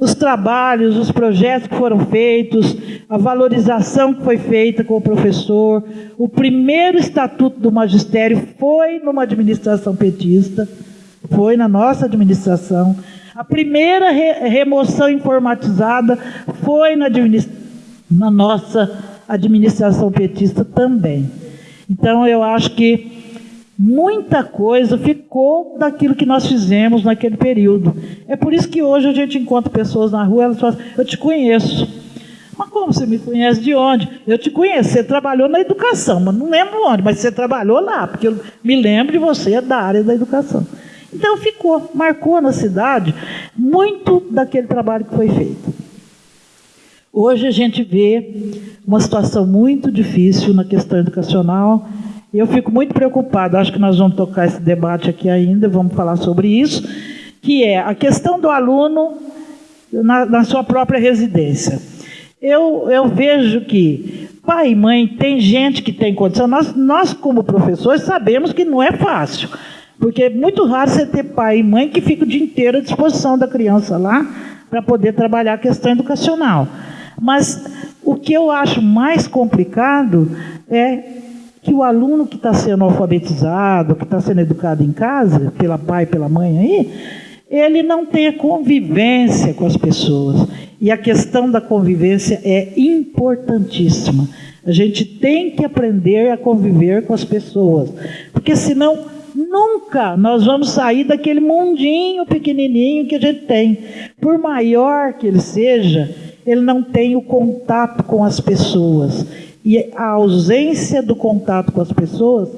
os trabalhos, os projetos que foram feitos, a valorização que foi feita com o professor. O primeiro estatuto do magistério foi numa administração petista, foi na nossa administração. A primeira re remoção informatizada foi na, na nossa administração petista também. Então, eu acho que muita coisa ficou daquilo que nós fizemos naquele período. É por isso que hoje a gente encontra pessoas na rua, elas falam, eu te conheço. Mas como você me conhece de onde? Eu te conheço, você trabalhou na educação, mas não lembro onde, mas você trabalhou lá, porque eu me lembro de você é da área da educação. Então ficou, marcou na cidade muito daquele trabalho que foi feito. Hoje a gente vê uma situação muito difícil na questão educacional. Eu fico muito preocupado, acho que nós vamos tocar esse debate aqui ainda, vamos falar sobre isso, que é a questão do aluno na, na sua própria residência. Eu, eu vejo que pai e mãe, tem gente que tem condição, nós, nós como professores sabemos que não é fácil. Porque é muito raro você ter pai e mãe que ficam o dia inteiro à disposição da criança lá para poder trabalhar a questão educacional. Mas o que eu acho mais complicado é que o aluno que está sendo alfabetizado, que está sendo educado em casa, pela pai pela mãe aí, ele não tem convivência com as pessoas. E a questão da convivência é importantíssima. A gente tem que aprender a conviver com as pessoas, porque senão Nunca nós vamos sair daquele mundinho pequenininho que a gente tem. Por maior que ele seja, ele não tem o contato com as pessoas. E a ausência do contato com as pessoas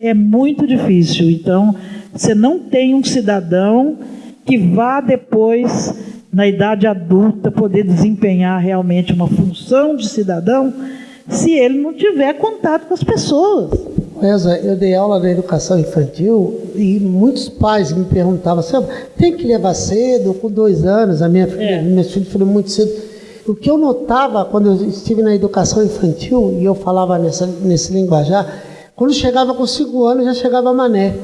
é muito difícil. Então, você não tem um cidadão que vá depois, na idade adulta, poder desempenhar realmente uma função de cidadão se ele não tiver contato com as pessoas. Essa, eu dei aula na educação infantil e muitos pais me perguntavam tem que levar cedo, com dois anos, a minha filha, é. meus filhos foram muito cedo. O que eu notava quando eu estive na educação infantil, e eu falava nessa, nesse linguajar, quando chegava com cinco anos, já chegava mané.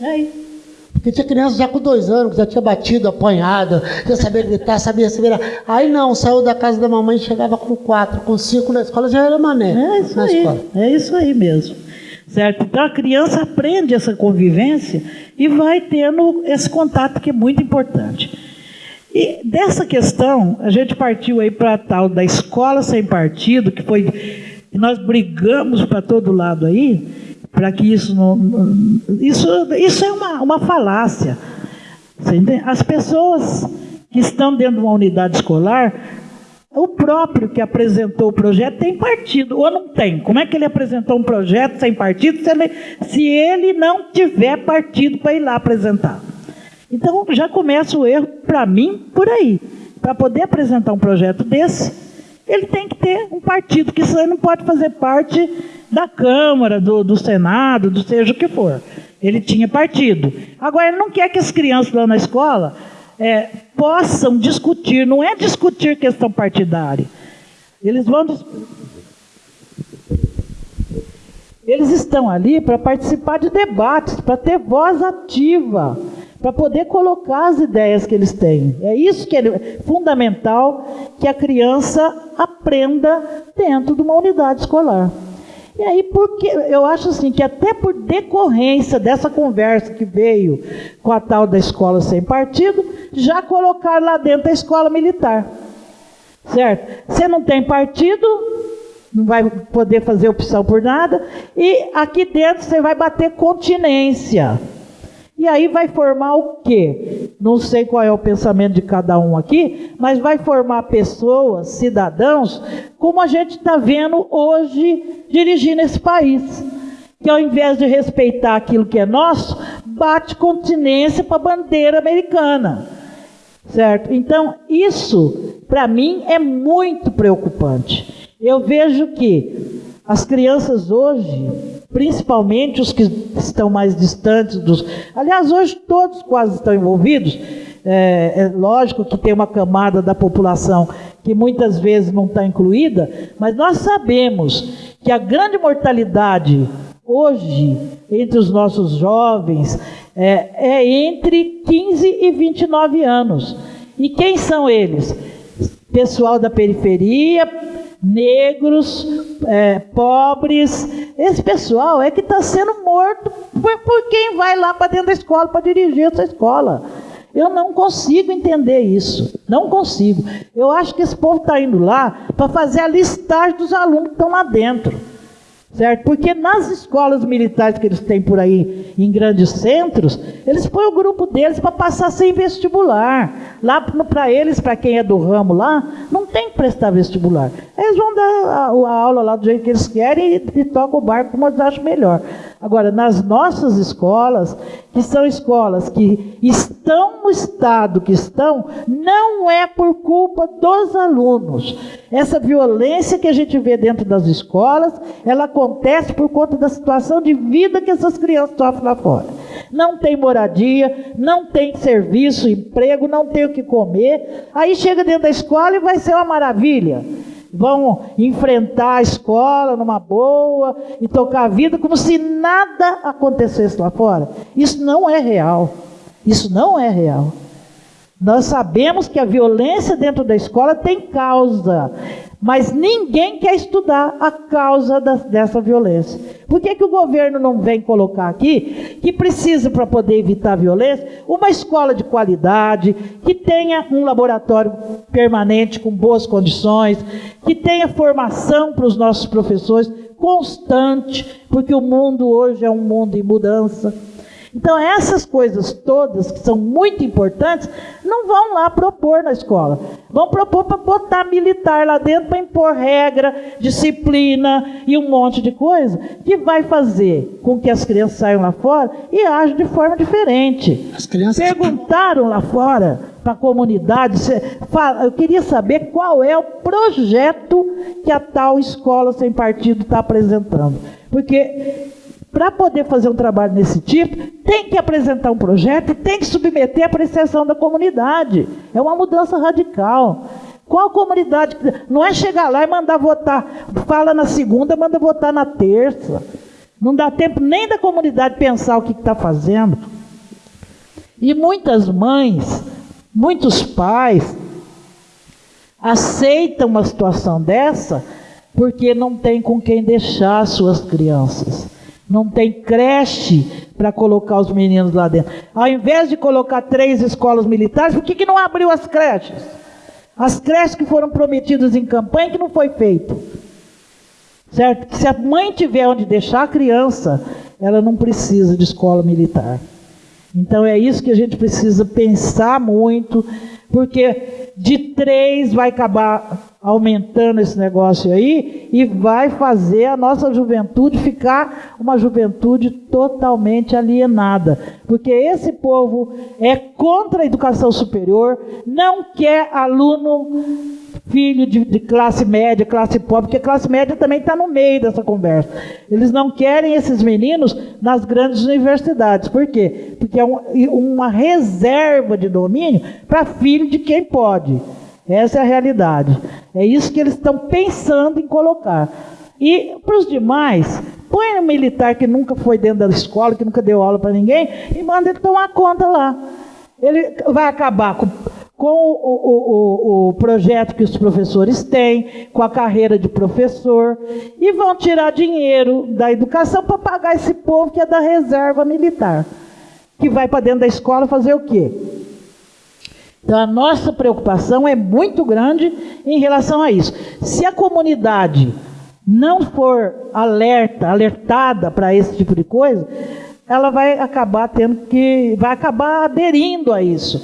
Aí. Porque tinha criança já com dois anos, que já tinha batido, apanhado, já sabia gritar, sabia se virar. Aí não, saiu da casa da mamãe, chegava com quatro, com cinco na escola, já era mané. É isso aí, escola. é isso aí mesmo. Certo? Então a criança aprende essa convivência e vai tendo esse contato que é muito importante. E dessa questão, a gente partiu aí para tal da escola sem partido, que foi. Nós brigamos para todo lado aí, para que isso não. Isso, isso é uma, uma falácia. As pessoas que estão dentro de uma unidade escolar o próprio que apresentou o projeto tem partido, ou não tem. Como é que ele apresentou um projeto sem partido se ele, se ele não tiver partido para ir lá apresentar? Então já começa o erro, para mim, por aí. Para poder apresentar um projeto desse, ele tem que ter um partido, que isso aí não pode fazer parte da Câmara, do, do Senado, do seja o que for. Ele tinha partido. Agora, ele não quer que as crianças lá na escola é, possam discutir, não é discutir questão partidária. Eles vão. Eles estão ali para participar de debates, para ter voz ativa, para poder colocar as ideias que eles têm. É isso que é fundamental que a criança aprenda dentro de uma unidade escolar. E aí, porque eu acho assim que até por decorrência dessa conversa que veio com a tal da escola sem partido, já colocaram lá dentro a escola militar. Certo? Você não tem partido, não vai poder fazer opção por nada, e aqui dentro você vai bater continência. E aí vai formar o quê? Não sei qual é o pensamento de cada um aqui, mas vai formar pessoas, cidadãos, como a gente está vendo hoje dirigindo esse país. Que ao invés de respeitar aquilo que é nosso, bate continência para a bandeira americana. Certo? Então, isso, para mim, é muito preocupante. Eu vejo que as crianças hoje, principalmente os que estão mais distantes dos. Aliás, hoje todos quase estão envolvidos. É, é lógico que tem uma camada da população que muitas vezes não está incluída, mas nós sabemos que a grande mortalidade hoje entre os nossos jovens é, é entre 15 e 29 anos. E quem são eles? Pessoal da periferia, negros, é, pobres. Esse pessoal é que está sendo morto por, por quem vai lá para dentro da escola para dirigir essa escola. Eu não consigo entender isso. Não consigo. Eu acho que esse povo está indo lá para fazer a listagem dos alunos que estão lá dentro. Certo? Porque nas escolas militares que eles têm por aí, em grandes centros, eles põem o grupo deles para passar sem vestibular. Lá para eles, para quem é do ramo lá, não tem que prestar vestibular. Eles vão dar a, a aula lá do jeito que eles querem e, e tocam o barco como eles acham melhor. Agora, nas nossas escolas, que são escolas que estão no estado que estão, não é por culpa dos alunos. Essa violência que a gente vê dentro das escolas, ela acontece por conta da situação de vida que essas crianças sofrem lá fora. Não tem moradia, não tem serviço, emprego, não tem o que comer. Aí chega dentro da escola e vai ser uma maravilha vão enfrentar a escola numa boa e tocar a vida como se nada acontecesse lá fora. Isso não é real. Isso não é real. Nós sabemos que a violência dentro da escola tem causa. Mas ninguém quer estudar a causa da, dessa violência. Por que, que o governo não vem colocar aqui que precisa, para poder evitar a violência, uma escola de qualidade, que tenha um laboratório permanente com boas condições, que tenha formação para os nossos professores constante, porque o mundo hoje é um mundo em mudança. Então, essas coisas todas, que são muito importantes, não vão lá propor na escola. Vão propor para botar militar lá dentro, para impor regra, disciplina e um monte de coisa, que vai fazer com que as crianças saiam lá fora e ajam de forma diferente. As crianças... Perguntaram lá fora para a comunidade, eu queria saber qual é o projeto que a tal escola sem partido está apresentando. Porque para poder fazer um trabalho desse tipo, tem que apresentar um projeto e tem que submeter a apreciação da comunidade. É uma mudança radical. Qual comunidade? Não é chegar lá e mandar votar. Fala na segunda, manda votar na terça. Não dá tempo nem da comunidade pensar o que está fazendo. E muitas mães, muitos pais, aceitam uma situação dessa porque não tem com quem deixar suas crianças. Não tem creche para colocar os meninos lá dentro. Ao invés de colocar três escolas militares, por que, que não abriu as creches? As creches que foram prometidas em campanha que não foi feito. Certo? Se a mãe tiver onde deixar a criança, ela não precisa de escola militar. Então é isso que a gente precisa pensar muito, porque de três vai acabar aumentando esse negócio aí e vai fazer a nossa juventude ficar uma juventude totalmente alienada. Porque esse povo é contra a educação superior, não quer aluno filho de, de classe média, classe pobre, porque classe média também está no meio dessa conversa. Eles não querem esses meninos nas grandes universidades. Por quê? Porque é um, uma reserva de domínio para filho de quem pode. Essa é a realidade. É isso que eles estão pensando em colocar. E para os demais, põe um militar que nunca foi dentro da escola, que nunca deu aula para ninguém, e manda ele tomar conta lá. Ele vai acabar com, com o, o, o, o, projeto que os professores têm, com a carreira de professor, e vão tirar dinheiro da educação para pagar esse povo que é da reserva militar, que vai para dentro da escola fazer o quê? Então, a nossa preocupação é muito grande em relação a isso. Se a comunidade não for alerta, alertada para esse tipo de coisa, ela vai acabar tendo que, vai acabar aderindo a isso.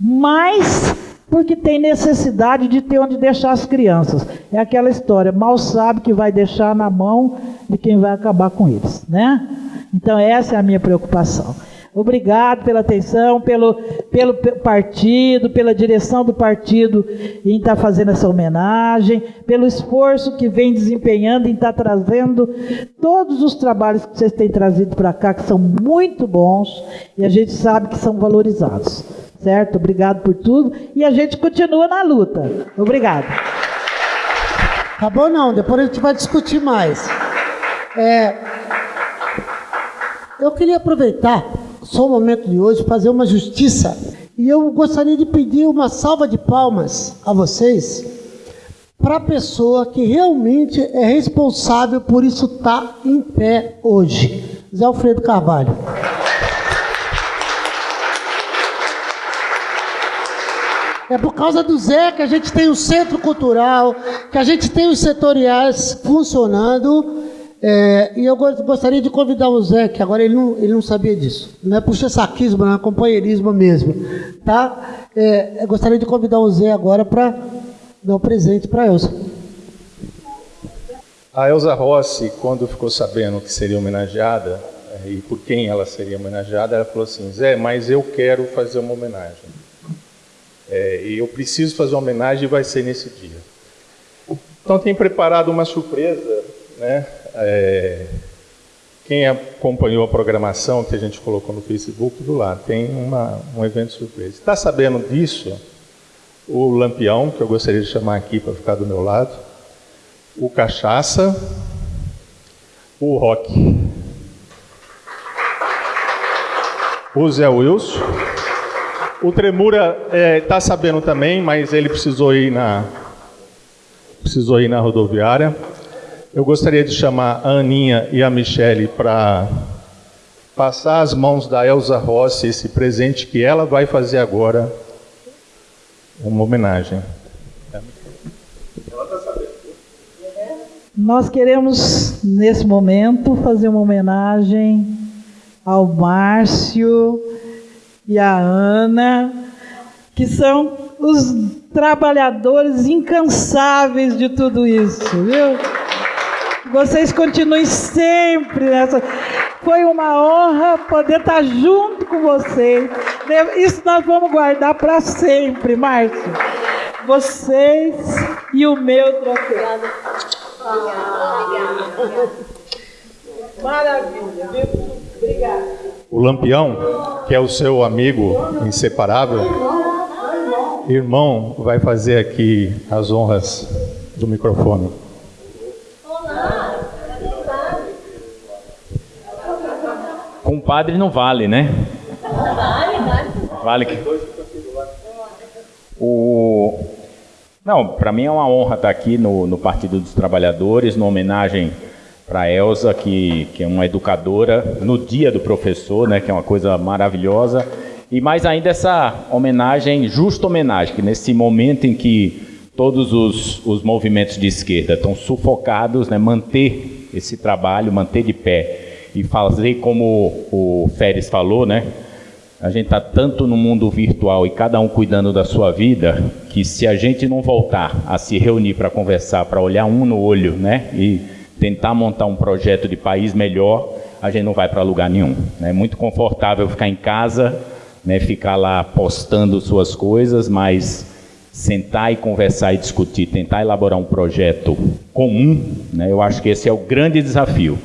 Mas porque tem necessidade de ter onde deixar as crianças. É aquela história, mal sabe que vai deixar na mão de quem vai acabar com eles, né? Então essa é a minha preocupação. Obrigado pela atenção, pelo, pelo partido, pela direção do partido em estar tá fazendo essa homenagem, pelo esforço que vem desempenhando em estar tá trazendo todos os trabalhos que vocês têm trazido para cá, que são muito bons e a gente sabe que são valorizados. Certo? Obrigado por tudo e a gente continua na luta. Obrigado. Acabou não, depois a gente vai discutir mais. É, eu queria aproveitar só o momento de hoje, fazer uma justiça. E eu gostaria de pedir uma salva de palmas a vocês para a pessoa que realmente é responsável por isso estar tá em pé hoje. Zé Alfredo Carvalho. É por causa do Zé que a gente tem o centro cultural, que a gente tem os setoriais funcionando É, e eu gostaria de convidar o Zé, que agora ele não, ele não sabia disso. Não é puxa-saquismo, não é companheirismo mesmo. Tá? É, eu gostaria de convidar o Zé agora para dar um presente para a Elza. A Elza Rossi, quando ficou sabendo que seria homenageada, é, e por quem ela seria homenageada, ela falou assim: Zé, mas eu quero fazer uma homenagem. É, e eu preciso fazer uma homenagem e vai ser nesse dia. Então, tem preparado uma surpresa, né? É, quem acompanhou a programação que a gente colocou no Facebook do lado, tem uma, um evento surpresa. Está sabendo disso? O Lampião, que eu gostaria de chamar aqui para ficar do meu lado, o Cachaça, o Rock, o Zé Wilson, o Tremura está é, tá sabendo também, mas ele precisou ir na precisou ir na rodoviária. Eu gostaria de chamar a Aninha e a Michele para passar as mãos da Elza Rossi esse presente que ela vai fazer agora, uma homenagem. Nós queremos, nesse momento, fazer uma homenagem ao Márcio e à Ana, que são os trabalhadores incansáveis de tudo isso, viu? Vocês continuem sempre nessa. Foi uma honra poder estar junto com vocês. Isso nós vamos guardar para sempre, Márcio. Vocês e o meu troféu. Maravilha, viu? Obrigada. O Lampião, que é o seu amigo inseparável, irmão, vai fazer aqui as honras do microfone. Padre não vale, né? Vale, vale. Vale que. O... Não, para mim é uma honra estar aqui no, no Partido dos Trabalhadores, numa homenagem para a Elza, que, que é uma educadora, no dia do professor, né, que é uma coisa maravilhosa. E mais ainda essa homenagem, justa homenagem, que nesse momento em que todos os, os movimentos de esquerda estão sufocados, né, manter esse trabalho, manter de pé e fazer como o Férez falou, né? A gente está tanto no mundo virtual e cada um cuidando da sua vida, que se a gente não voltar a se reunir para conversar, para olhar um no olho, né? E tentar montar um projeto de país melhor, a gente não vai para lugar nenhum. É muito confortável ficar em casa, né? Ficar lá postando suas coisas, mas sentar e conversar e discutir, tentar elaborar um projeto comum, né? Eu acho que esse é o grande desafio.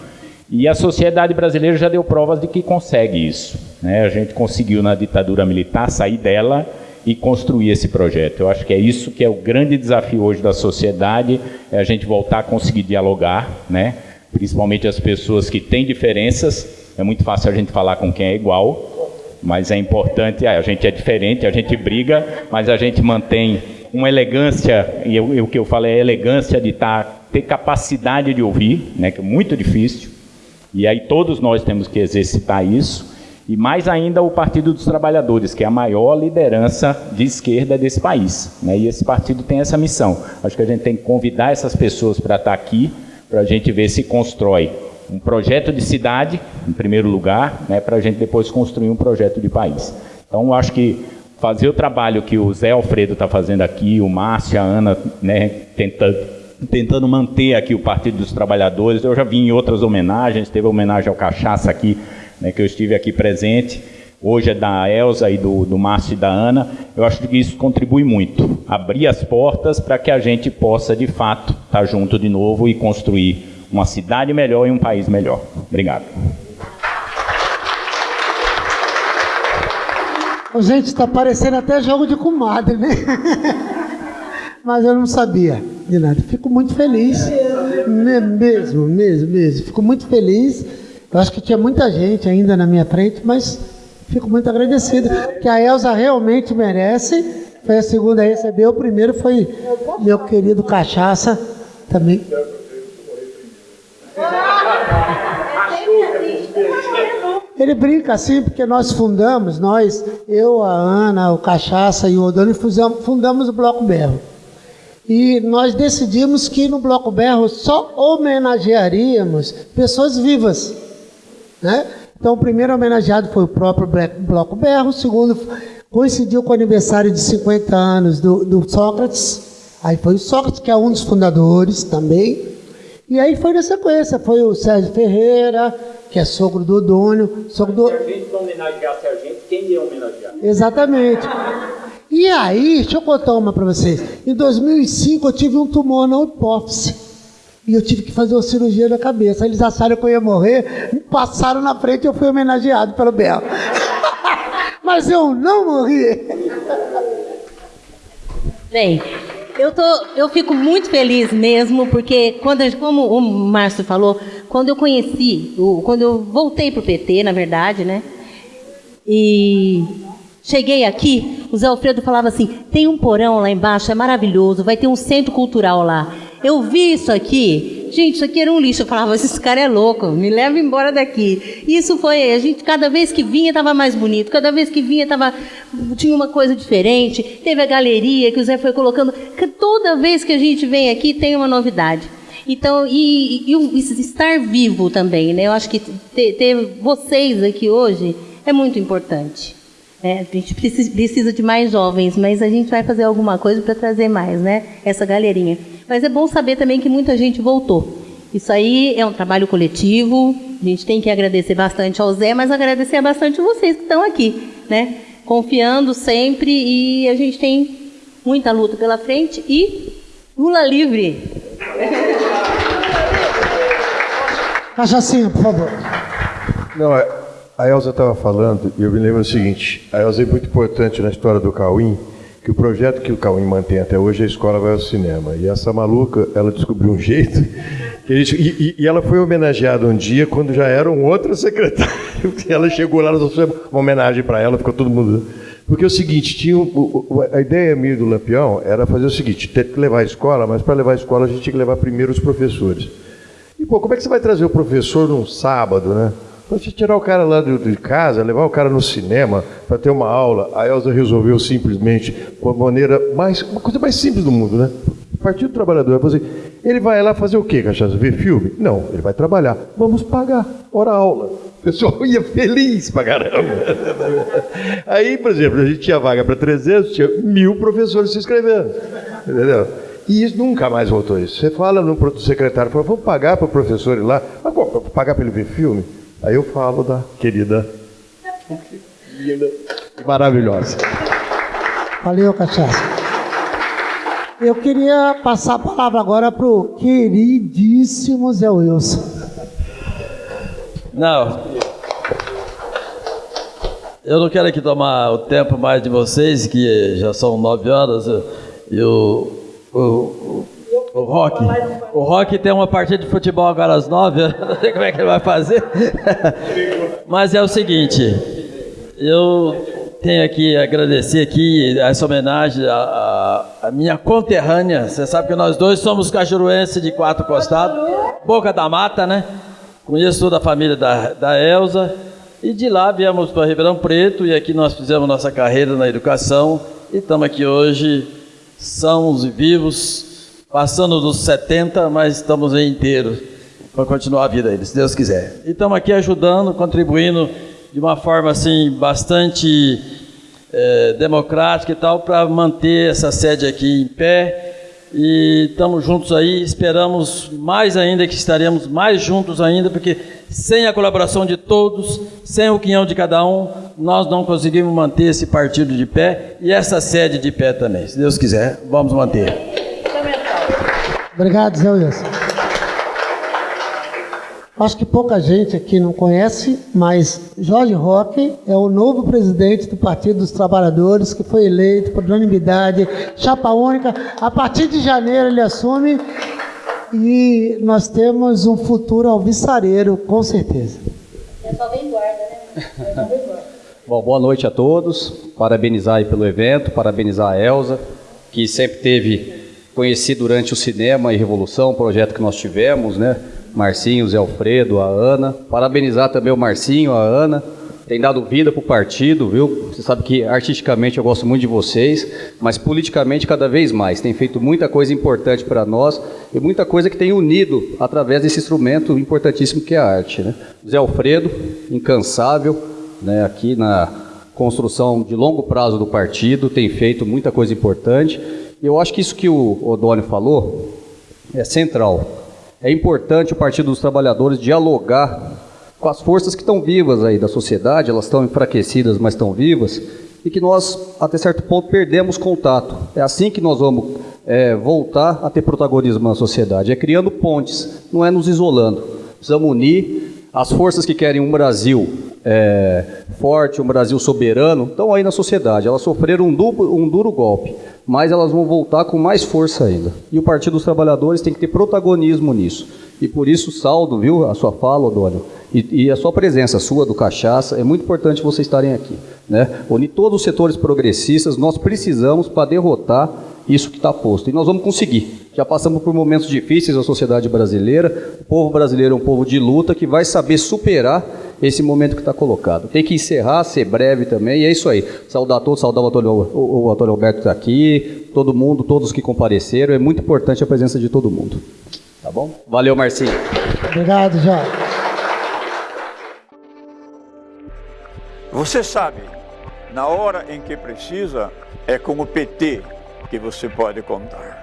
E a sociedade brasileira já deu provas de que consegue isso. Né? A gente conseguiu na ditadura militar sair dela e construir esse projeto. Eu acho que é isso que é o grande desafio hoje da sociedade, é a gente voltar a conseguir dialogar, né? principalmente as pessoas que têm diferenças. É muito fácil a gente falar com quem é igual, mas é importante, a gente é diferente, a gente briga, mas a gente mantém uma elegância, e o que eu falo é elegância de tá, ter capacidade de ouvir, né, que é muito difícil, e aí todos nós temos que exercitar isso, e mais ainda o Partido dos Trabalhadores, que é a maior liderança de esquerda desse país. Né? E esse partido tem essa missão. Acho que a gente tem que convidar essas pessoas para estar aqui, para a gente ver se constrói um projeto de cidade, em primeiro lugar, né, para a gente depois construir um projeto de país. Então, acho que fazer o trabalho que o Zé Alfredo está fazendo aqui, o Márcio, a Ana, né, tentando tentando manter aqui o Partido dos Trabalhadores. Eu já vi em outras homenagens, teve homenagem ao Cachaça aqui, né, que eu estive aqui presente. Hoje é da Elza e do, do Márcio e da Ana. Eu acho que isso contribui muito. Abrir as portas para que a gente possa, de fato, estar tá junto de novo e construir uma cidade melhor e um país melhor. Obrigado. Gente, está parecendo até jogo de comadre, né? Mas eu não sabia de nada. Fico muito feliz. Mesmo, mesmo, mesmo. Fico muito feliz. Eu acho que tinha muita gente ainda na minha frente, mas fico muito agradecido. Que a Elza realmente merece. Foi a segunda a receber. O primeiro foi meu querido Cachaça também. Ele brinca assim porque nós fundamos, nós, eu, a Ana, o Cachaça e o Odoni, fundamos o Bloco Berro. E nós decidimos que no Bloco Berro só homenagearíamos pessoas vivas. Né? Então, o primeiro homenageado foi o próprio Bloco Berro, o segundo coincidiu com o aniversário de 50 anos do, do Sócrates, aí foi o Sócrates, que é um dos fundadores também, e aí foi na sequência, foi o Sérgio Ferreira, que é sogro do Odônio, sogro do... Servente para homenagear Sergente, quem ia homenagear? Exatamente. E aí, deixa eu contar uma para vocês. Em 2005 eu tive um tumor na hipófise. E eu tive que fazer uma cirurgia na cabeça. Eles acharam que eu ia morrer, me passaram na frente e eu fui homenageado pelo Belo. Mas eu não morri. Bem, eu, tô, eu fico muito feliz mesmo, porque quando, como o Márcio falou, quando eu conheci, quando eu voltei para o PT, na verdade, né? E cheguei aqui, o Zé Alfredo falava assim: tem um porão lá embaixo, é maravilhoso, vai ter um centro cultural lá. Eu vi isso aqui, gente, isso aqui era um lixo. Eu falava, esse cara é louco, me leva embora daqui. Isso foi, a gente, cada vez que vinha estava mais bonito, cada vez que vinha tava, tinha uma coisa diferente. Teve a galeria que o Zé foi colocando. Toda vez que a gente vem aqui tem uma novidade. Então, e, e, e estar vivo também, né? Eu acho que ter, ter vocês aqui hoje é muito importante. É, a gente precisa, precisa de mais jovens, mas a gente vai fazer alguma coisa para trazer mais, né? Essa galerinha. Mas é bom saber também que muita gente voltou. Isso aí é um trabalho coletivo. A gente tem que agradecer bastante ao Zé, mas agradecer bastante vocês que estão aqui, né? Confiando sempre e a gente tem muita luta pela frente e Lula livre. Cachacinha, por favor. Não, é, a Elza estava falando, e eu me lembro o seguinte: a Elza é muito importante na história do Cauim, que o projeto que o Cauim mantém até hoje é a escola vai ao cinema. E essa maluca, ela descobriu um jeito. Gente, e, e, ela foi homenageada um dia quando já era um outro secretário. Ela chegou lá, nós fizemos uma homenagem para ela, ficou todo mundo. Porque é o seguinte, tinha a ideia minha do Lampião era fazer o seguinte: ter que levar a escola, mas para levar a escola a gente tinha que levar primeiro os professores. E, pô, como é que você vai trazer o professor num sábado, né? Você tirar o cara lá de, casa, levar o cara no cinema para ter uma aula, a Elza resolveu simplesmente, com a maneira mais, uma coisa mais simples do mundo, né? Partido Trabalhador fazer. Ele vai lá fazer o quê, Cachaça? Ver filme? Não, ele vai trabalhar. Vamos pagar, hora aula. O pessoal ia feliz pra caramba. Aí, por exemplo, a gente tinha vaga para 300, tinha mil professores se inscrevendo. Entendeu? E isso nunca mais voltou isso. Você fala no secretário, fala, vamos pagar para o professor ir lá, mas pagar para ele ver filme? Aí eu falo da querida, linda e maravilhosa. Valeu, cachaça. Eu queria passar a palavra agora para o queridíssimo Zé Wilson. Não. Eu não quero aqui tomar o tempo mais de vocês, que já são nove horas, e o, o, o Rock. O Rock tem uma partida de futebol agora às nove, eu não sei como é que ele vai fazer. Mas é o seguinte, eu tenho aqui agradecer aqui essa homenagem à, à, minha conterrânea. Você sabe que nós dois somos cajuruenses de quatro costados, Boca da Mata, né? Conheço toda a família da, da Elza. E de lá viemos para Ribeirão Preto e aqui nós fizemos nossa carreira na educação e estamos aqui hoje sãos e vivos passando dos 70, mas estamos inteiros para continuar a vida aí, se Deus quiser. E estamos aqui ajudando, contribuindo de uma forma assim bastante é, democrática e tal para manter essa sede aqui em pé. E estamos juntos aí, esperamos mais ainda que estaremos mais juntos ainda, porque sem a colaboração de todos, sem o quinhão de cada um, nós não conseguimos manter esse partido de pé e essa sede de pé também. Se Deus quiser, vamos manter. Obrigado, Zé Wilson. Acho que pouca gente aqui não conhece, mas Jorge Roque é o novo presidente do Partido dos Trabalhadores, que foi eleito por unanimidade, chapa única. A partir de janeiro ele assume e nós temos um futuro alvissareiro, com certeza. É só bem guarda, né? É só bem guarda. Bom, boa noite a todos. Parabenizar aí pelo evento, parabenizar a Elza, que sempre teve conheci durante o Cinema e Revolução, um projeto que nós tivemos, né? Marcinho, Zé Alfredo, a Ana. Parabenizar também o Marcinho, a Ana, tem dado vida para o partido, viu? Você sabe que artisticamente eu gosto muito de vocês, mas politicamente cada vez mais. Tem feito muita coisa importante para nós e muita coisa que tem unido através desse instrumento importantíssimo que é a arte. Né? Zé Alfredo, incansável, né, aqui na construção de longo prazo do partido, tem feito muita coisa importante. Eu acho que isso que o Odônio falou é central. É importante o Partido dos Trabalhadores dialogar com as forças que estão vivas aí da sociedade, elas estão enfraquecidas, mas estão vivas, e que nós, até certo ponto, perdemos contato. É assim que nós vamos é, voltar a ter protagonismo na sociedade, é criando pontes, não é nos isolando. Precisamos unir as forças que querem um Brasil é, forte, um Brasil soberano, estão aí na sociedade. Elas sofreram um, duplo, um duro golpe, mas elas vão voltar com mais força ainda. E o Partido dos Trabalhadores tem que ter protagonismo nisso. E por isso saldo, viu, a sua fala, Odônio, e, e, a sua presença, sua do Cachaça, é muito importante vocês estarem aqui. Né? Unir todos os setores progressistas, nós precisamos para derrotar isso que está posto. E nós vamos conseguir. Já passamos por momentos difíceis na sociedade brasileira. O povo brasileiro é um povo de luta que vai saber superar esse momento que está colocado. Tem que encerrar, ser breve também, e é isso aí. Saudar a todos, saudar o Antônio, o, o Antônio Alberto está aqui, todo mundo, todos que compareceram. É muito importante a presença de todo mundo. Tá bom? Valeu, Marcinho. Obrigado, Jorge. Você sabe, na hora em que precisa, é com o PT que você pode contar.